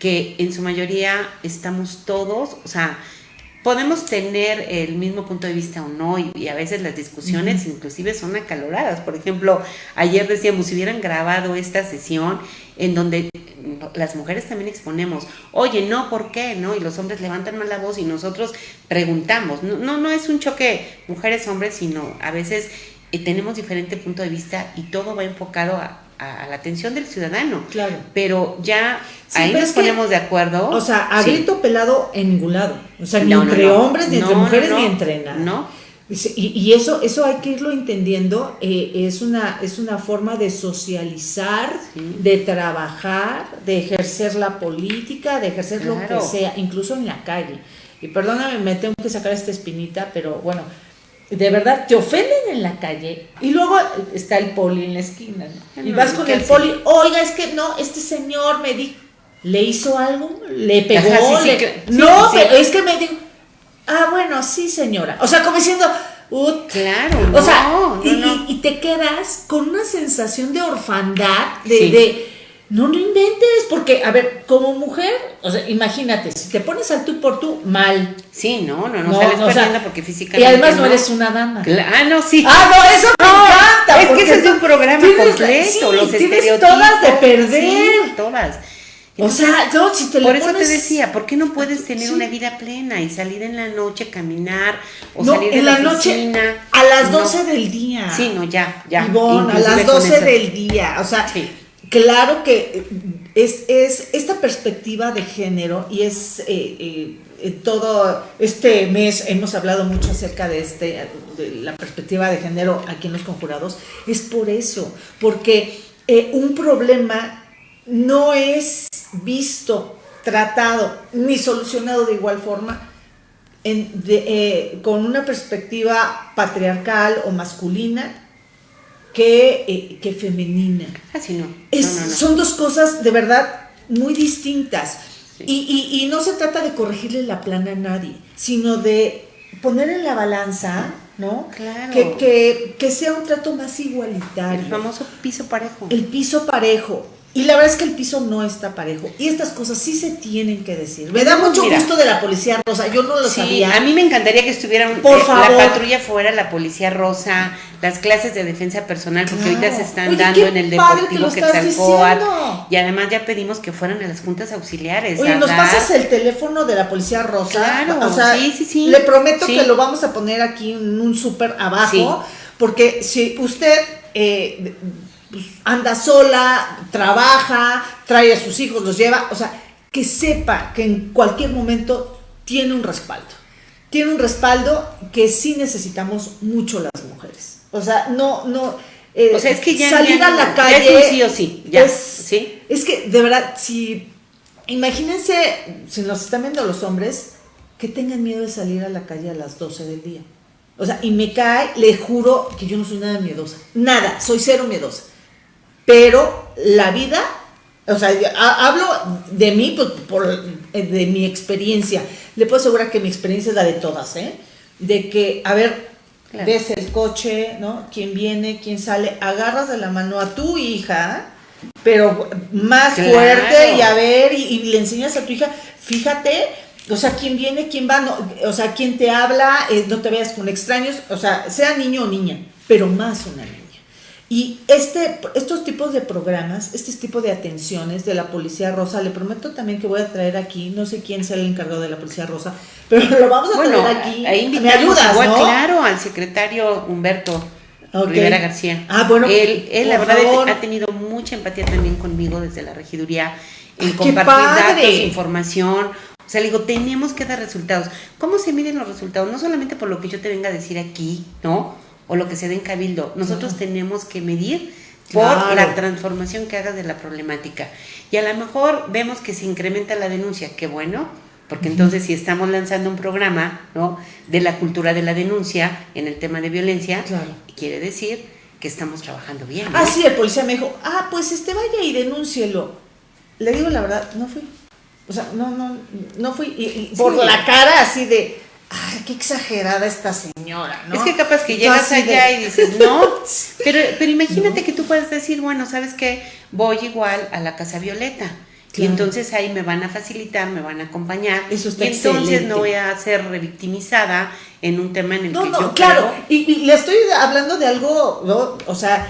que en su mayoría estamos todos, o sea, podemos tener el mismo punto de vista o no, y, a veces las discusiones inclusive son acaloradas. Por ejemplo, ayer decíamos, si hubieran grabado esta sesión en donde las mujeres también exponemos, oye, no, ¿por qué? ¿No? Y los hombres levantan más la voz y nosotros preguntamos. No, no, no es un choque mujeres-hombres, sino a veces eh, tenemos diferente punto de vista y todo va enfocado a, la atención del ciudadano. Claro. Pero ya ahí nos ponemos de acuerdo. O sea, a grito pelado en ningún lado. O sea, ni entre hombres, ni entre mujeres, ni entre nada. No. Y, eso, eso hay que irlo entendiendo, eh, es, una, es una forma de socializar, de trabajar, de ejercer la política, de ejercer lo que sea, incluso en la calle. Y perdóname, me tengo que sacar esta espinita, pero bueno, de verdad te ofenden en la calle y luego está el poli en la esquina, Y vas con el poli, oiga, es que no, este señor me dijo, ¿le hizo algo? ¿Le pegó? no, pero es que me dijo ah, bueno, sí, señora. O sea, como diciendo, claro, o sea, y, te quedas con una sensación de orfandad, de, no, no inventes, porque, a ver, como mujer, o sea, imagínate, si te pones al tú por tú, mal. Sí, no, no, no, sales perdiendo porque físicamente. Y además no, eres una dama. ah, no, sí. Ah, no, eso me encanta. Es que ese es un programa completo, los tienes todas de perder. todas. O sea, yo si te Por eso te decía, ¿por qué no puedes tener una vida plena y salir en la noche, caminar o salir en la, noche a las 12 del día? Sí, no, ya, ya. a las 12 del día. O sea, claro que es, es esta perspectiva de género y es eh, eh, todo este mes hemos hablado mucho acerca de este de la perspectiva de género aquí en los conjurados. Es por eso, porque eh, un problema no es visto, tratado ni solucionado de igual forma eh, con una perspectiva patriarcal o masculina que, eh, que femenina. Así no. Son dos cosas de verdad muy distintas. Y, no se trata de corregirle la plana a nadie, sino de poner en la balanza, ¿no? Claro. Que, que sea un trato más igualitario. El famoso piso parejo. El piso parejo. Y la verdad es que el piso no está parejo. Y estas cosas sí se tienen que decir. Me da mucho gusto de la policía rosa. Yo no lo sí, sabía. A mí me encantaría que estuviera Por eh, la patrulla fuera, la policía rosa, las clases de defensa personal, porque ahorita se están dando en el Deportivo que Quetzalcóatl. Y además ya pedimos que fueran a las juntas auxiliares. Oye, nos pasas el teléfono de la policía rosa. Claro, o sea, sí, sí, sí. Le prometo que lo vamos a poner aquí en un súper abajo. Porque si usted. Eh, pues, anda sola, trabaja, trae a sus hijos, los lleva, o sea, que sepa que en cualquier momento tiene un respaldo. Tiene un respaldo que sí necesitamos mucho las mujeres. O sea, no, no. Eh, o sea, es que ya salir a la calle. sí o sí, ya. Es, ¿sí? es que, de verdad, si. Imagínense, si nos están viendo los hombres, que tengan miedo de salir a la calle a las 12 del día. O sea, y me cae, le juro que yo no soy nada miedosa. Nada, soy cero miedosa. Pero la vida, o sea, hablo de mí, pues, por, eh, de mi experiencia. Le puedo asegurar que mi experiencia es la de todas, ¿eh? De que, a ver, ves el coche, ¿no? ¿Quién viene? ¿Quién sale? Agarras de la mano a tu hija, pero más fuerte y a ver, y, le enseñas a tu hija, fíjate, o sea, quién viene, quién va, no, o sea, quién te habla, eh, no te veas con extraños, o sea, sea niño o niña, pero más una niña. Y este, estos tipos de programas, este tipo de atenciones de la Policía Rosa, le prometo también que voy a traer aquí, no sé quién sea el encargado de la Policía Rosa, pero lo vamos a traer aquí. Ahí Me ayudas, ¿no? Claro, al secretario Humberto Rivera García. Ah, bueno. Él, él la verdad, ha tenido mucha empatía también conmigo desde la regiduría en compartir datos, información. O sea, le digo, tenemos que dar resultados. ¿Cómo se miden los resultados? No solamente por lo que yo te venga a decir aquí, ¿no? O lo que se dé en cabildo. Nosotros tenemos que medir por la transformación que haga de la problemática. Y a lo mejor vemos que se incrementa la denuncia, qué bueno, porque entonces si estamos lanzando un programa ¿no? de la cultura de la denuncia en el tema de violencia, quiere decir que estamos trabajando bien. Ah, sí, el policía me dijo, ah, pues este vaya y denúncielo. Le digo la verdad, no fui. O sea, no, no, no fui. Y, por la cara así de, ay, qué exagerada esta señora, ¿no? Es que capaz que llegas allá y dices, no, [LAUGHS] pero, pero imagínate que tú puedes decir, bueno, ¿sabes qué? Voy igual a la Casa Violeta Y entonces ahí me van a facilitar, me van a acompañar. Eso está y entonces excelente. no voy a ser revictimizada en un tema en el No, que no, yo claro. creo- Y, y le estoy hablando de algo, ¿no? o sea,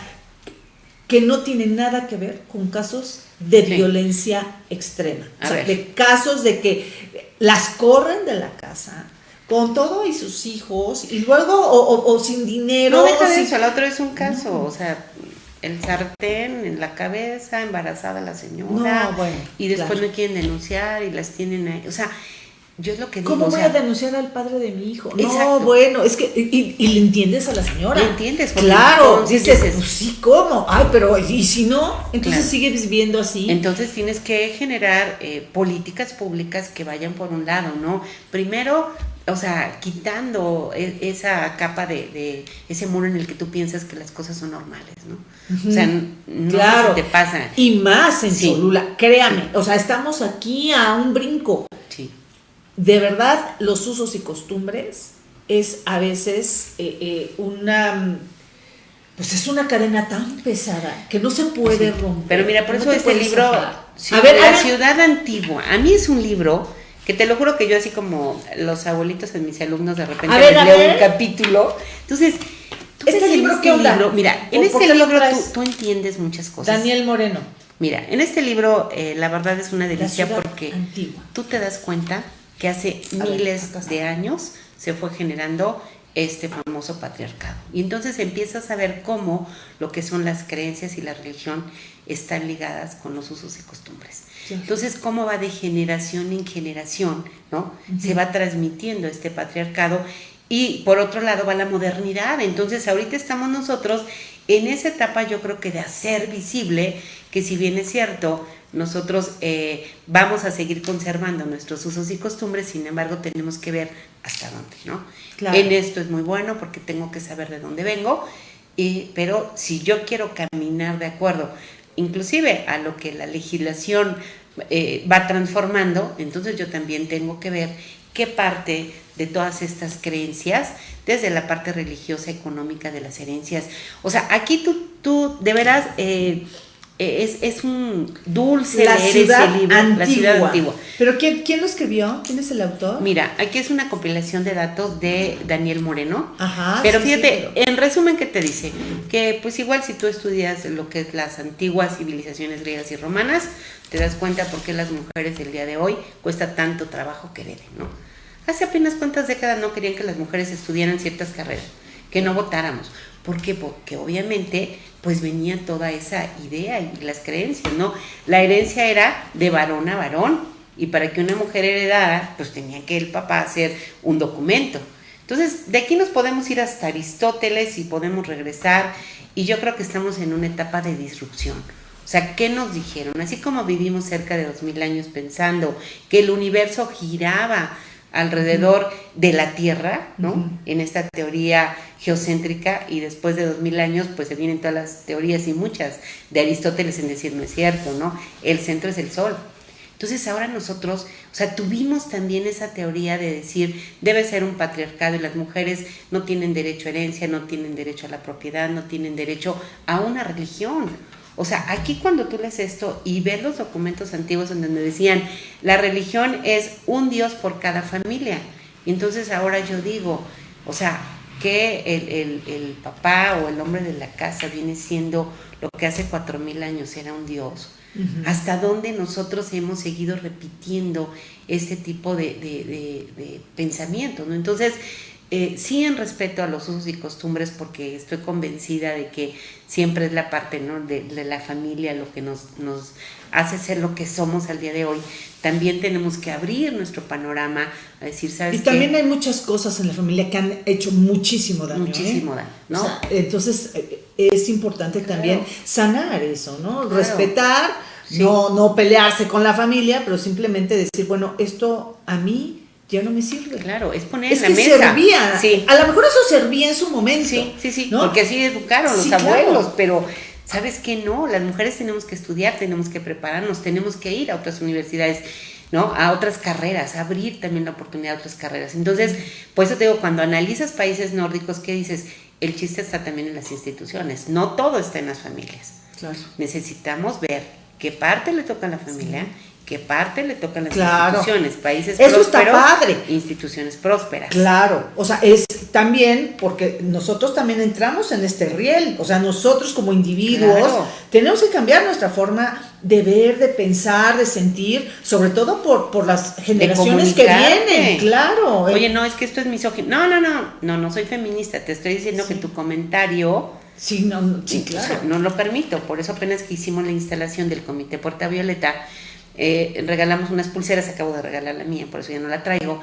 que no tiene nada que ver con casos de Sí. violencia extrema. A o sea, ver. de casos de que las corren de la casa con todo y sus hijos y luego o, o- o sin dinero. No deja de sin- eso, la otra es un caso, o sea, el sartén en la cabeza, embarazada la señora, No, bueno, y después claro. no quieren denunciar y las tienen ahí, o sea, yo es lo que digo, ¿Cómo o voy sea, a denunciar al padre de mi hijo? No, bueno, es que, y, y le entiendes a la señora. Le entiendes, Claro, dices- pues sí, ¿cómo? Ay, pero, ¿y si no? Entonces Claro. sigues viviendo así. Entonces tienes que generar eh, políticas públicas que vayan por un lado, ¿no? Primero, o sea, quitando e- esa capa de, de ese muro en el que tú piensas que las cosas son normales, ¿no? O sea, no Claro. sé si te pasa. Y más en Sí. Cholula, créame, o sea, estamos aquí a un brinco. Sí. De verdad, los usos y costumbres es a veces eh, eh, una, pues es una cadena tan pesada que no se puede Sí. romper. Pero mira, por eso te este libro, a ver, La a ver, ciudad antigua, a mí es un libro que te lo juro que yo así como los abuelitos en mis alumnos de repente ver, les leo un capítulo. Entonces, tú ¿Este libro este qué onda? libro, mira, en ¿Por- este libro tú, entiendes muchas cosas. Daniel Moreno, Mira, en este libro eh, la verdad es una delicia porque antigua. tú te das cuenta que hace A miles de años se fue generando este famoso patriarcado. Y entonces empiezas a ver cómo lo que son las creencias y la religión están ligadas con los usos y costumbres. Sí. Entonces, cómo va de generación en generación, ¿no? Se va transmitiendo este patriarcado y por otro lado va la modernidad. Entonces, ahorita estamos nosotros en esa etapa, yo creo que de hacer visible que si bien es cierto, nosotros eh, vamos a seguir conservando nuestros usos y costumbres, sin embargo, tenemos que ver hasta dónde, ¿no? Claro. En esto es muy bueno porque tengo que saber de dónde vengo, y, pero si yo quiero caminar de acuerdo, inclusive a lo que la legislación eh, va transformando, entonces yo también tengo que ver qué parte de todas estas creencias, desde la parte religiosa, económica, de las herencias, o sea, aquí tú, tú de veras... eh, es, es un dulce La leer ciudad, ese libro, antigua. La ciudad antigua. ¿Pero quién, quién lo escribió? ¿Quién es el autor? Mira, aquí es una compilación de datos de Daniel Moreno. Ajá. Pero sí, fíjate, pero- en resumen, ¿qué te dice? Que pues igual si tú estudias lo que es las antiguas civilizaciones griegas y romanas, te das cuenta por qué las mujeres del día de hoy cuesta tanto trabajo que hereden, ¿no? Hace apenas cuántas décadas no querían que las mujeres estudiaran ciertas carreras, que no votáramos. ¿Por qué? Porque obviamente pues venía toda esa idea y las creencias, ¿no? La herencia era de varón a varón y para que una mujer heredara, pues tenía que el papá hacer un documento. Entonces, de aquí nos podemos ir hasta Aristóteles y podemos regresar y yo creo que estamos en una etapa de disrupción. O sea, ¿qué nos dijeron? Así como vivimos cerca de dos mil años pensando que el universo giraba alrededor de la Tierra, ¿no? En esta teoría geocéntrica y después de dos mil años pues se vienen todas las teorías y muchas de Aristóteles en decir no es cierto, ¿no? El centro es el Sol. Entonces ahora nosotros, o sea, tuvimos también esa teoría de decir debe ser un patriarcado y las mujeres no tienen derecho a herencia, no tienen derecho a la propiedad, no tienen derecho a una religión. O sea, aquí cuando tú lees esto y ves los documentos antiguos en donde decían, la religión es un Dios por cada familia. Y entonces ahora yo digo, o sea, que el, el- el papá o el hombre de la casa viene siendo lo que hace cuatro mil años era un Dios. Hasta dónde nosotros hemos seguido repitiendo este tipo de, de- de- de pensamiento, ¿no? Entonces, eh, sí en respeto a los usos y costumbres, porque estoy convencida de que siempre es la parte ¿no? de, de la familia lo que nos, nos hace ser lo que somos al día de hoy. También tenemos que abrir nuestro panorama a decir, ¿sabes Y qué? también hay muchas cosas en la familia que han hecho muchísimo daño. ¿eh? Muchísimo daño, ¿no? O sea, entonces eh, es importante también sanar eso, ¿no? Claro. Respetar, Sí. no, no pelearse con la familia, pero simplemente decir, bueno, esto a mí ya no me sirve. Claro, es poner Es en que la mesa. servía. Sí. A lo mejor eso servía en su momento. Sí, sí, sí, ¿no? porque así educaron los Sí, claro. abuelos, pero ¿sabes qué? No, las mujeres tenemos que estudiar, tenemos que prepararnos, tenemos que ir a otras universidades, ¿no? A otras carreras, abrir también la oportunidad a otras carreras. Entonces, por eso te digo, cuando analizas países nórdicos, ¿qué dices? El chiste está también en las instituciones, no todo está en las familias. Claro. Necesitamos ver qué parte le toca a la familia que parte le tocan las Claro. instituciones, países Eso está prósperos, padre. instituciones prósperas. Claro, o sea, es también porque nosotros también entramos en este riel, o sea, nosotros como individuos Claro. tenemos que cambiar nuestra forma de ver, de pensar, de sentir, sobre todo por, por las generaciones que vienen, claro. Oye, no, es que esto es misógino. No, no, no, no, no soy feminista. Te estoy diciendo Sí. que tu comentario sí, no, no, sí, o sea, claro. no lo permito. Por eso apenas que hicimos la instalación del Comité Porta Violeta, eh, regalamos unas pulseras, acabo de regalar la mía, por eso ya no la traigo.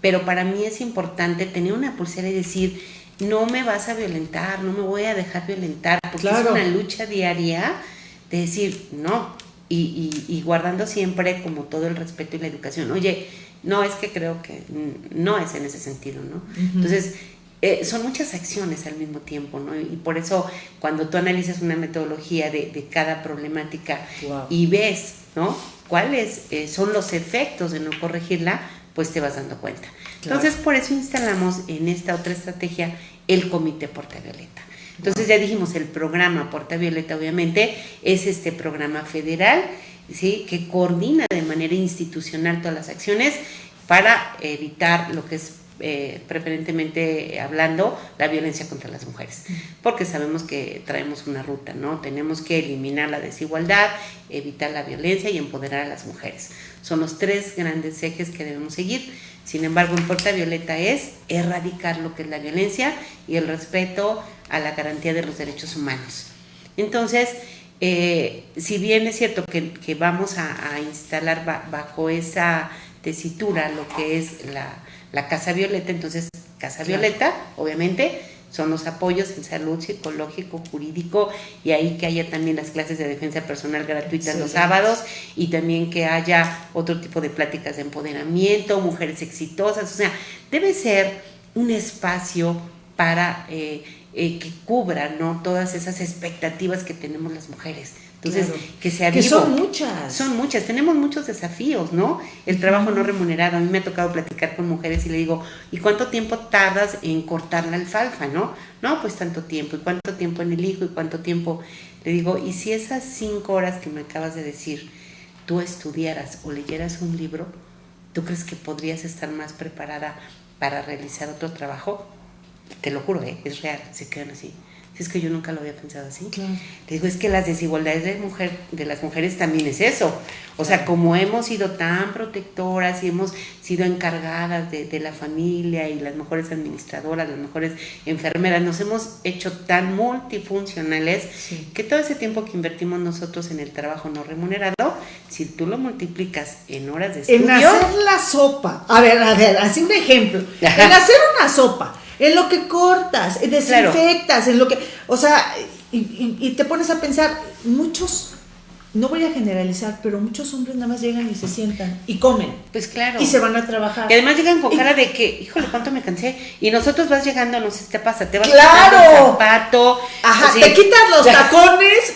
Pero para mí es importante tener una pulsera y decir, no me vas a violentar, no me voy a dejar violentar, porque Claro. es una lucha diaria de decir, no, y, y- y guardando siempre como todo el respeto y la educación. Oye, no, es que creo que no es en ese sentido, ¿no? Entonces, eh, son muchas acciones al mismo tiempo, ¿no? Y por eso cuando tú analizas una metodología de, de cada problemática Wow. y ves, ¿no? Cuáles eh, son los efectos de no corregirla, pues te vas dando cuenta. Claro. Entonces, por eso instalamos en esta otra estrategia el Comité Porta Violeta. Entonces ya dijimos, el programa Porta Violeta obviamente es este programa federal, ¿sí? Que coordina de manera institucional todas las acciones para evitar lo que es eh, preferentemente hablando la violencia contra las mujeres, porque sabemos que traemos una ruta, ¿no? Tenemos que eliminar la desigualdad, evitar la violencia y empoderar a las mujeres. Son los tres grandes ejes que debemos seguir. Sin embargo, en Porta Violeta es erradicar lo que es la violencia y el respeto a la garantía de los derechos humanos. Entonces, eh, si bien es cierto que, vamos a, instalar ba- bajo esa tesitura lo que es la, la Casa Violeta, entonces Casa Claro. Violeta, obviamente, son los apoyos en salud psicológico, jurídico, y ahí que haya también las clases de defensa personal gratuitas los sábados, y también que haya otro tipo de pláticas de empoderamiento, mujeres exitosas, o sea, debe ser un espacio para eh, eh, que cubra ¿no? todas esas expectativas que tenemos las mujeres. Entonces, Claro. que sea Que vivo. son muchas. Son muchas, tenemos muchos desafíos, ¿no? El trabajo no remunerado. A mí me ha tocado platicar con mujeres y le digo, ¿y cuánto tiempo tardas en cortar la alfalfa, no? No, pues tanto tiempo. ¿Y cuánto tiempo en el hijo? ¿Y cuánto tiempo? Le digo, ¿y si esas cinco horas que me acabas de decir, tú estudiaras o leyeras un libro, ¿tú crees que podrías estar más preparada para realizar otro trabajo? Te lo juro, ¿eh? es real, se quedan así. Es que yo nunca lo había pensado así. Claro. Le digo, es que las desigualdades de, mujer, de las mujeres también es eso. O sea, como hemos sido tan protectoras y hemos sido encargadas de, de la familia y las mejores administradoras, las mejores enfermeras, nos hemos hecho tan multifuncionales Sí. que todo ese tiempo que invertimos nosotros en el trabajo no remunerado, si tú lo multiplicas en horas de estudio, En hacer la sopa. A ver, a ver, así un ejemplo. [LAUGHS] Ajá. En hacer una sopa, en lo que cortas, en Claro. desinfectas, en lo que. O sea, y, y- y te pones a pensar, muchos, no voy a generalizar, pero muchos hombres nada más llegan y se sientan y comen. pues claro. Y se van a trabajar. Y además llegan con Y- cara de que, híjole, cuánto me cansé. Y nosotros vas llegando, no sé si te pasa, te vas ¡Claro! el zapato. Ajá, así. te quitas los tacones,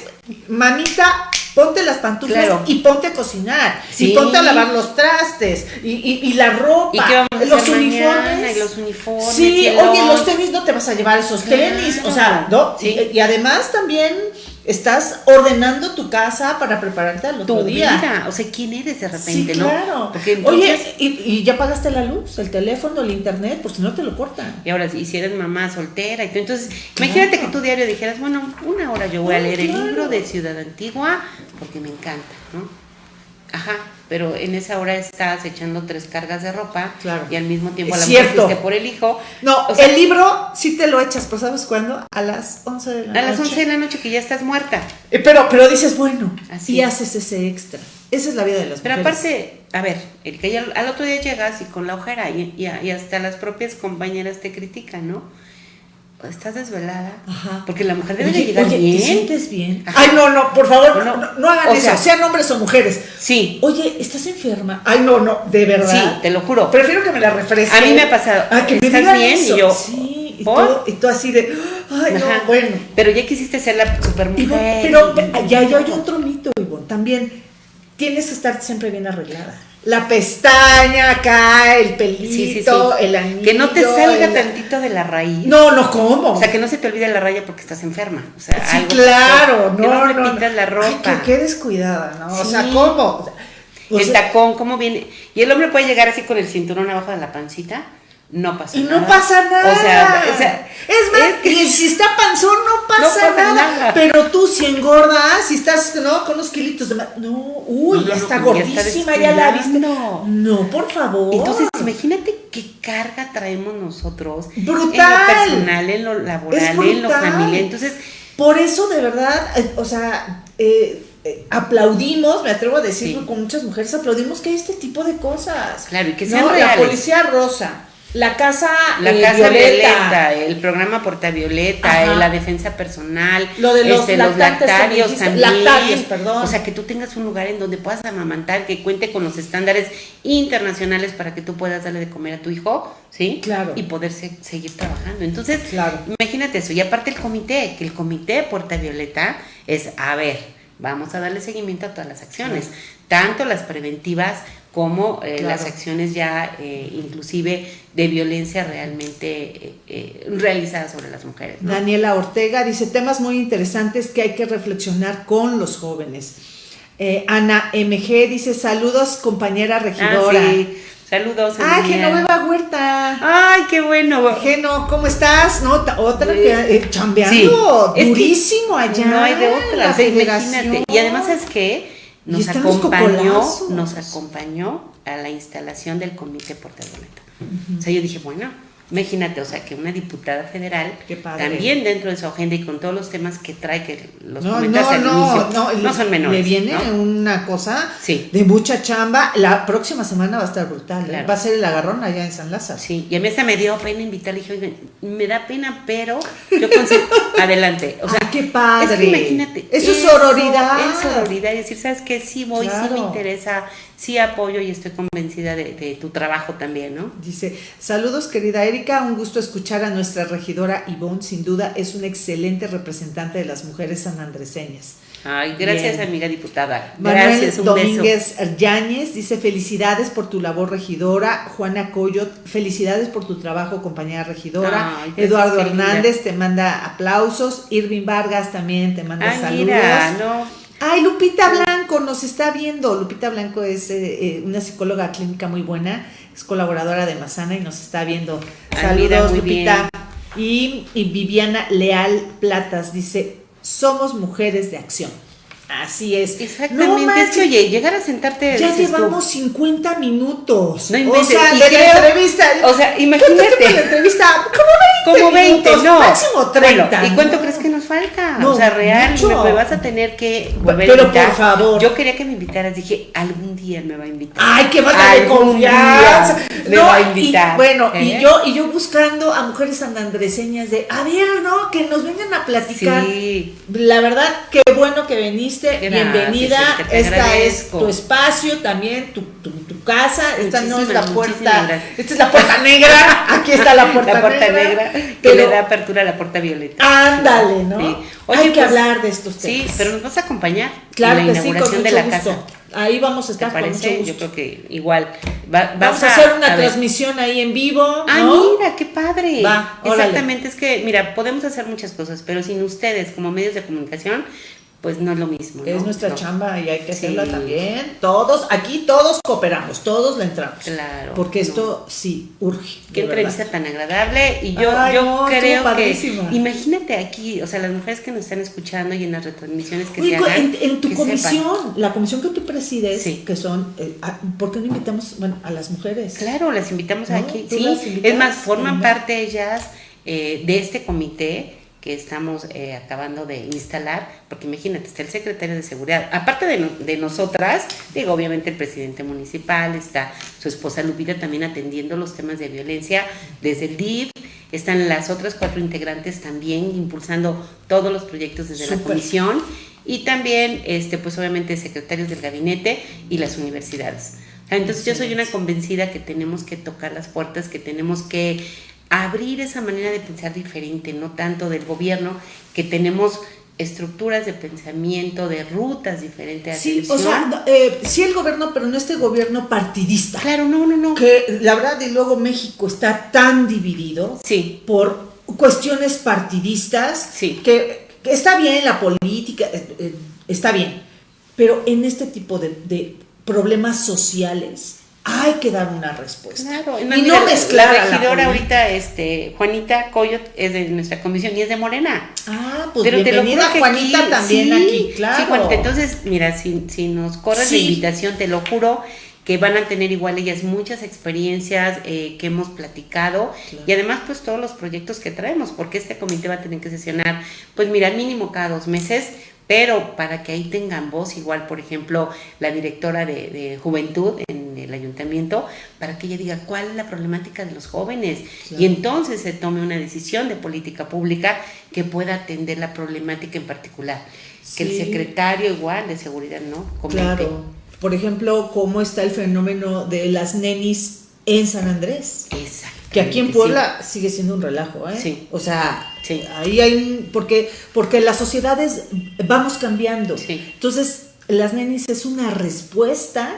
mamita, ponte las pantuflas Claro. y ponte a cocinar. Sí. Y ponte a lavar los trastes. Y, y, y la ropa. ¿Y qué vamos a los hacer uniformes. Y los uniformes. Sí, oye, los tenis no te vas a llevar esos Claro. tenis. O sea, ¿no? Sí. Y además también estás ordenando tu casa para prepararte al otro tu día. vida. O sea, ¿quién eres de repente, Sí, no? claro. Entonces, Oye, y, y ya pagaste la luz, el teléfono, el internet, pues si no te lo cortan. Y ahora, y si eres mamá soltera, y tú, entonces, imagínate que tu diario dijeras, bueno, una hora yo voy a leer el libro de Ciudad Antigua porque me encanta, ¿no? Ajá, pero en esa hora estás echando tres cargas de ropa Claro. y al mismo tiempo a la mujer cierto. fuiste por el hijo. No, O sea- el libro sí te lo echas, pero ¿sabes cuándo? A las 11 de la A las noche. 11 de la noche que ya estás muerta. Eh, Pero, pero dices, bueno, Así y es. haces ese extra. Esa es la vida de las Pero mujeres. aparte, a ver, el que ya- al otro día llegas y con la ojera y, y- y hasta las propias compañeras te critican, ¿no? Estás desvelada. Ajá. Porque la mujer debe de Oye, llegar oye, bien. ¿te sientes bien? Ajá. Ay, no, no, por favor, no, no hagan o eso, sea- sean hombres o mujeres. Sí, Oye, ¿estás enferma? Ay, no, no, de verdad. sí, te lo juro. Prefiero que me la refresque. A mí me ha pasado. Ah, que me ¿Estás digan bien? Y eso. yo, Sí, y, todo- y tú así de, ay, Ajá. no, bueno. Pero ya quisiste ser la super Ivonne, mujer. pero y- ya, ya hay otro mito, Ivonne. También tienes que estar siempre bien arreglada. La pestaña acá, el pelito, Sí, sí, sí. el anillo. Que no te salga el- tantito de la raíz. No, no, ¿cómo? O sea, que no se te olvide la raya porque estás enferma. O sea, sí, algo claro, pasó. no, Que no no, repitas la Ay, ropa. que, que descuidada, ¿no? O sea. ¿cómo? O sea, el tacón, cómo viene. Y el hombre puede llegar así con el cinturón abajo de la pancita no pasa y nada. no pasa nada. O sea, es más, y si está panzón, no pasa, nada. Pero tú, si engordas, si estás, ¿no? Con unos kilitos de más. No, uy, ya está gordísima, ya, la viste. No. no, por favor. Entonces, imagínate qué carga traemos nosotros. Brutal. En lo personal, en lo laboral, en lo familiar. Entonces. Por eso, de verdad, eh, o sea, eh, eh, aplaudimos, me atrevo a decirlo con muchas mujeres, aplaudimos que hay este tipo de cosas. Claro, y que sean reales. La policía rosa la casa, la eh, casa violeta. el programa Porta Violeta, eh, la defensa personal, lo de los, este, lactarios también. Lactarios, perdón. O sea, que tú tengas un lugar en donde puedas amamantar, que cuente con los estándares internacionales para que tú puedas darle de comer a tu hijo, ¿sí? Claro. Y poder seguir trabajando. Entonces, claro. imagínate eso. Y aparte el comité, que el comité Porta Violeta es, a ver, vamos a darle seguimiento a todas las acciones, tanto las preventivas como eh, las acciones ya eh, inclusive de violencia realmente eh, realizadas sobre las mujeres. Daniela Ortega dice temas muy interesantes que hay que reflexionar con los jóvenes. Ana MG dice saludos compañera regidora. Ah, sí. Saludos. Ay, Genoveva Huerta. Ay, qué bueno. Geno, ¿cómo estás? No, otra que chambeando durísimo allá. No hay de otra. imagínate. Y además es que nos acompañó, nos acompañó a la instalación del comité portaboleta. O sea, yo dije, bueno, Imagínate, o sea, que una diputada federal también dentro de su agenda y con todos los temas que trae, que los no, no, al no, no, no, son menores. Le viene una cosa de mucha chamba. La próxima semana va a estar brutal. ¿eh? Va a ser el agarrón allá en San Lázaro. Sí, y a mí hasta me dio pena invitarle. Dije, me da pena, pero yo [LAUGHS] adelante. O sea, qué padre. Es que imagínate. Eso es sororidad. Es sororidad. Y decir, ¿sabes qué? Sí voy, sí me interesa sí apoyo y estoy convencida de, tu trabajo también, ¿no? Dice, saludos querida Erika, un gusto escuchar a nuestra regidora Ivonne, sin duda es una excelente representante de las mujeres sanandreseñas. Ay, gracias amiga diputada. Manuel gracias, un Domínguez Yáñez dice felicidades por tu labor regidora. Juana Coyot, felicidades por tu trabajo compañera regidora. Eduardo Hernández te manda aplausos. Irving Vargas también te manda saludos. no Ay, Lupita Blanco nos está viendo. Lupita Blanco es eh, eh, una psicóloga clínica muy buena, es colaboradora de Mazana y nos está viendo. Saludos, Lupita. Y, y Viviana Leal Platas dice, somos mujeres de acción. Así es. Exactamente. es que, oye, llegar a sentarte. Ya llevamos 50 minutos. No o sea, de la entrevista. O sea, imagínate. la entrevista? Como 20. Como 20, no. Máximo 30. ¿Y cuánto crees que falta? o sea, real, me, vas a tener que volver Pero a invitar. por favor. Yo quería que me invitaras. Dije, algún día me va a invitar. Ay, qué falta de confianza. Me va a invitar. Y, bueno, y ¿Eh? yo y yo buscando a mujeres sandandreseñas de, a ver, ¿no? Que nos vengan a platicar. Sí. La verdad, qué bueno que veniste bienvenida. Esta es tu espacio también, tu, tu, casa. Esta no es la puerta. Esta es la puerta negra. Aquí está la puerta, [LAUGHS] la puerta negra. que le da apertura a la puerta violeta. Ándale, ¿no? Hay que pues, hablar de estos temas. Sí, pero nos vas a acompañar claro en la inauguración de la casa. Ahí vamos a estar ¿Te parece? Yo creo que igual. vamos a, hacer una transmisión ahí en vivo. Ah, mira, qué padre. Exactamente, es que, mira, podemos hacer muchas cosas, pero sin ustedes como medios de comunicación, pues no es lo mismo. Es nuestra chamba y hay que hacerla también. Todos, aquí todos cooperamos, todos le entramos. Claro. Porque esto sí urge. Qué entrevista tan agradable. Y yo, yo creo que. Imagínate aquí, o sea, las mujeres que nos están escuchando y en las retransmisiones que se hagan. En, tu comisión, la comisión que tú presides, que son. Eh, ¿Por qué no invitamos bueno, a las mujeres? Claro, las invitamos aquí. Sí, es más, forman parte ellas eh, de este comité que estamos eh, acabando de instalar, porque imagínate, está el secretario de seguridad, aparte de, de, nosotras, digo, obviamente el presidente municipal, está su esposa Lupita también atendiendo los temas de violencia desde el DIF, están las otras cuatro integrantes también impulsando todos los proyectos desde la comisión. Y también, este, pues obviamente, secretarios del gabinete y las universidades. Entonces yo soy una convencida que tenemos que tocar las puertas, que tenemos que abrir esa manera de pensar diferente, no tanto del gobierno, que tenemos estructuras de pensamiento, de rutas diferentes. Sí, o sea, eh, sí el gobierno, pero no este gobierno partidista. Claro, no, no, no. Que la verdad, y luego México está tan dividido sí. por cuestiones partidistas, sí. que, está bien la política, eh, eh, está bien, pero en este tipo de problemas sociales, hay que dar una respuesta. Claro, y no, mezclar la regidora ahorita, este, Juanita Coyot, es de nuestra comisión y es de Morena. Ah, pues Pero bienvenida te lo Juanita también aquí, claro. Sí, Juanita, entonces, mira, si, si nos corres la invitación, te lo juro que van a tener igual ellas muchas experiencias eh, que hemos platicado y además pues todos los proyectos que traemos, porque este comité va a tener que sesionar, pues mira, mínimo cada dos meses, pero para que ahí tengan voz, igual por ejemplo la directora de, juventud en el ayuntamiento, para que ella diga cuál es la problemática de los jóvenes y entonces se tome una decisión de política pública que pueda atender la problemática en particular. Que el secretario igual de seguridad, ¿no? Claro por ejemplo, cómo está el fenómeno de las nenis en San Andrés. Exacto. Que aquí en Puebla sigue siendo un relajo, ¿eh? Sí. O sea, ahí hay porque porque las sociedades vamos cambiando. Entonces, las nenis es una respuesta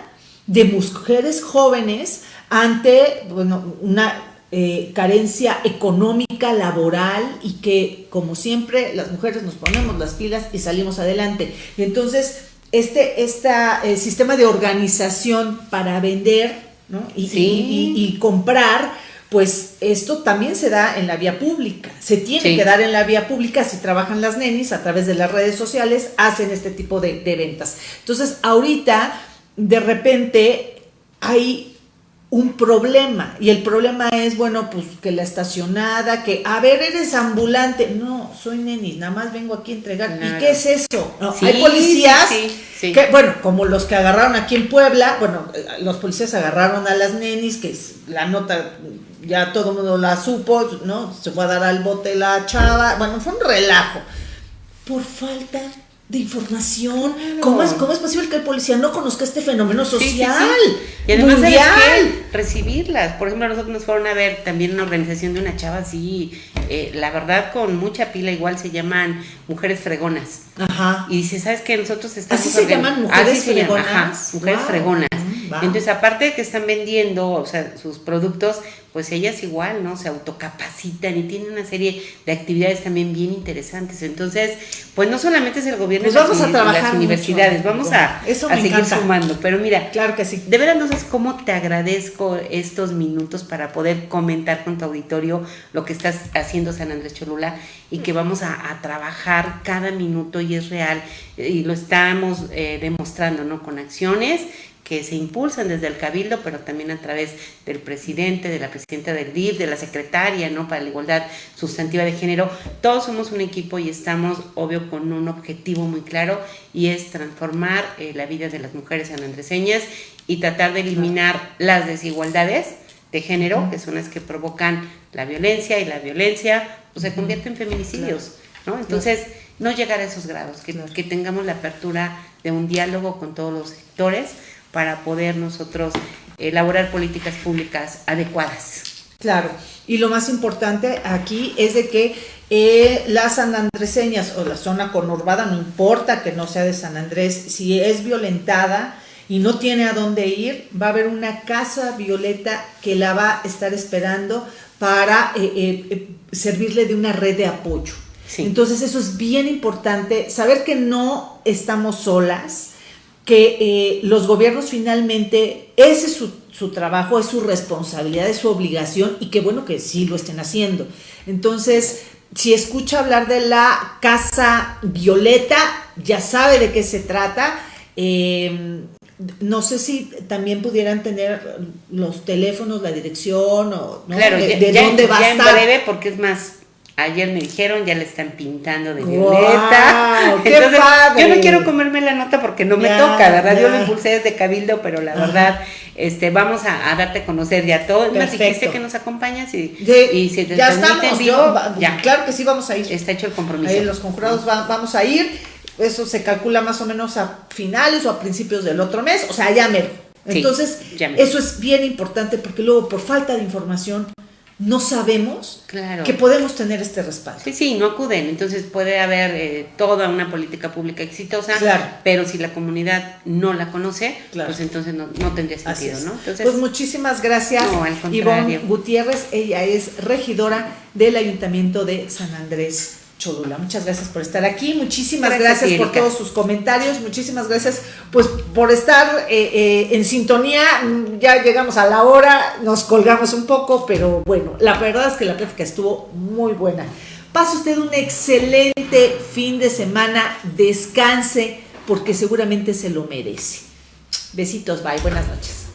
de mujeres jóvenes ante bueno, una eh, carencia económica, laboral y que como siempre las mujeres nos ponemos las pilas y salimos adelante. Y entonces este, eh, sistema de organización para vender y, comprar, pues esto también se da en la vía pública. Se tiene que dar en la vía pública si trabajan las nenis a través de las redes sociales, hacen este tipo de, de ventas. Entonces, ahorita, de repente, hay un problema. Y el problema es, bueno, pues que la estacionada, que, a ver, eres ambulante. No, soy nenis, nada más vengo aquí a entregar. ¿Y qué es eso? hay policías que, bueno, como los que agarraron aquí en Puebla, bueno, los policías agarraron a las nenis, que la nota ya todo el mundo la supo, ¿no? Se fue a dar al bote la chava. Bueno, fue un relajo. Por falta de información. ¿Cómo, es, ¿Cómo es posible que el policía no conozca este fenómeno social? Y además, mundial? recibirlas. Por ejemplo, nosotros nos fueron a ver también una organización de una chava así, eh, la verdad, con mucha pila, igual se llaman Mujeres Fregonas. Ajá. Y dice, ¿sabes qué? Nosotros estamos. ¿Así se llaman Mujeres Fregonas? Mujeres Fregonas. Entonces, aparte de que están vendiendo, o sea, sus productos, pues ellas igual, ¿no? Se autocapacitan y tienen una serie de actividades también bien interesantes. Entonces, pues no solamente es el gobierno pues vamos a trabajar las universidades, vamos a, seguir sumando. Pero mira, claro que sí. De verdad, entonces, ¿cómo te agradezco estos minutos para poder comentar con tu auditorio lo que estás haciendo San Andrés Cholula y que vamos a, a trabajar cada minuto y es real y lo estamos eh, demostrando, ¿no? Con acciones que se impulsan desde el Cabildo, pero también a través del presidente, de la presidenta del DIF, de la secretaria, ¿no? Para la igualdad sustantiva de género. Todos somos un equipo y estamos, obvio, con un objetivo muy claro y es transformar eh, la vida de las mujeres sanandreseñas y tratar de eliminar las desigualdades de género, que son las que provocan la violencia y la violencia pues, se convierte en feminicidios, ¿no? Entonces, no llegar a esos grados, que, que tengamos la apertura de un diálogo con todos los sectores para poder nosotros elaborar políticas públicas adecuadas. Claro, y lo más importante aquí es de que eh, las sanandreseñas o la zona conurbada, no importa que no sea de San Andrés, si es violentada y no tiene a dónde ir, va a haber una casa violeta que la va a estar esperando para eh, eh, servirle de una red de apoyo. Entonces eso es bien importante, saber que no estamos solas, que eh, los gobiernos finalmente, ese es su, trabajo, es su responsabilidad, es su obligación y qué bueno que sí lo estén haciendo. Entonces, si escucha hablar de la Casa Violeta, ya sabe de qué se trata. Eh, no sé si también pudieran tener los teléfonos, la dirección o de, dónde va a estar. en breve porque es más Ayer me dijeron, ya le están pintando de violeta. [LAUGHS] Entonces, yo no quiero comerme la nota porque no me toca, ¿verdad? Yo lo impulsé desde Cabildo, pero la verdad, este, vamos a, darte a conocer ya todo. Más dijiste que nos acompañas y, y si te ya estamos, ya. Claro que sí, vamos a ir. Está hecho el compromiso. Ahí los conjurados vamos a ir. Eso se calcula más o menos a finales o a principios del otro mes, o sea, ya me. Entonces, eso es bien importante porque luego por falta de información no sabemos que podemos tener este respaldo. Sí, sí, no acuden. Entonces puede haber eh, toda una política pública exitosa, pero si la comunidad no la conoce, pues entonces no, tendría sentido, ¿no? pues muchísimas gracias, Ivonne Gutiérrez. Ella es regidora del Ayuntamiento de San Andrés Cholula. Muchas gracias por estar aquí, muchísimas gracias, por todos sus comentarios, muchísimas gracias pues por estar eh, eh, en sintonía. Ya llegamos a la hora, nos colgamos un poco, pero bueno, la verdad es que la plática estuvo muy buena. Pase usted un excelente fin de semana, descanse porque seguramente se lo merece. Besitos, bye, buenas noches.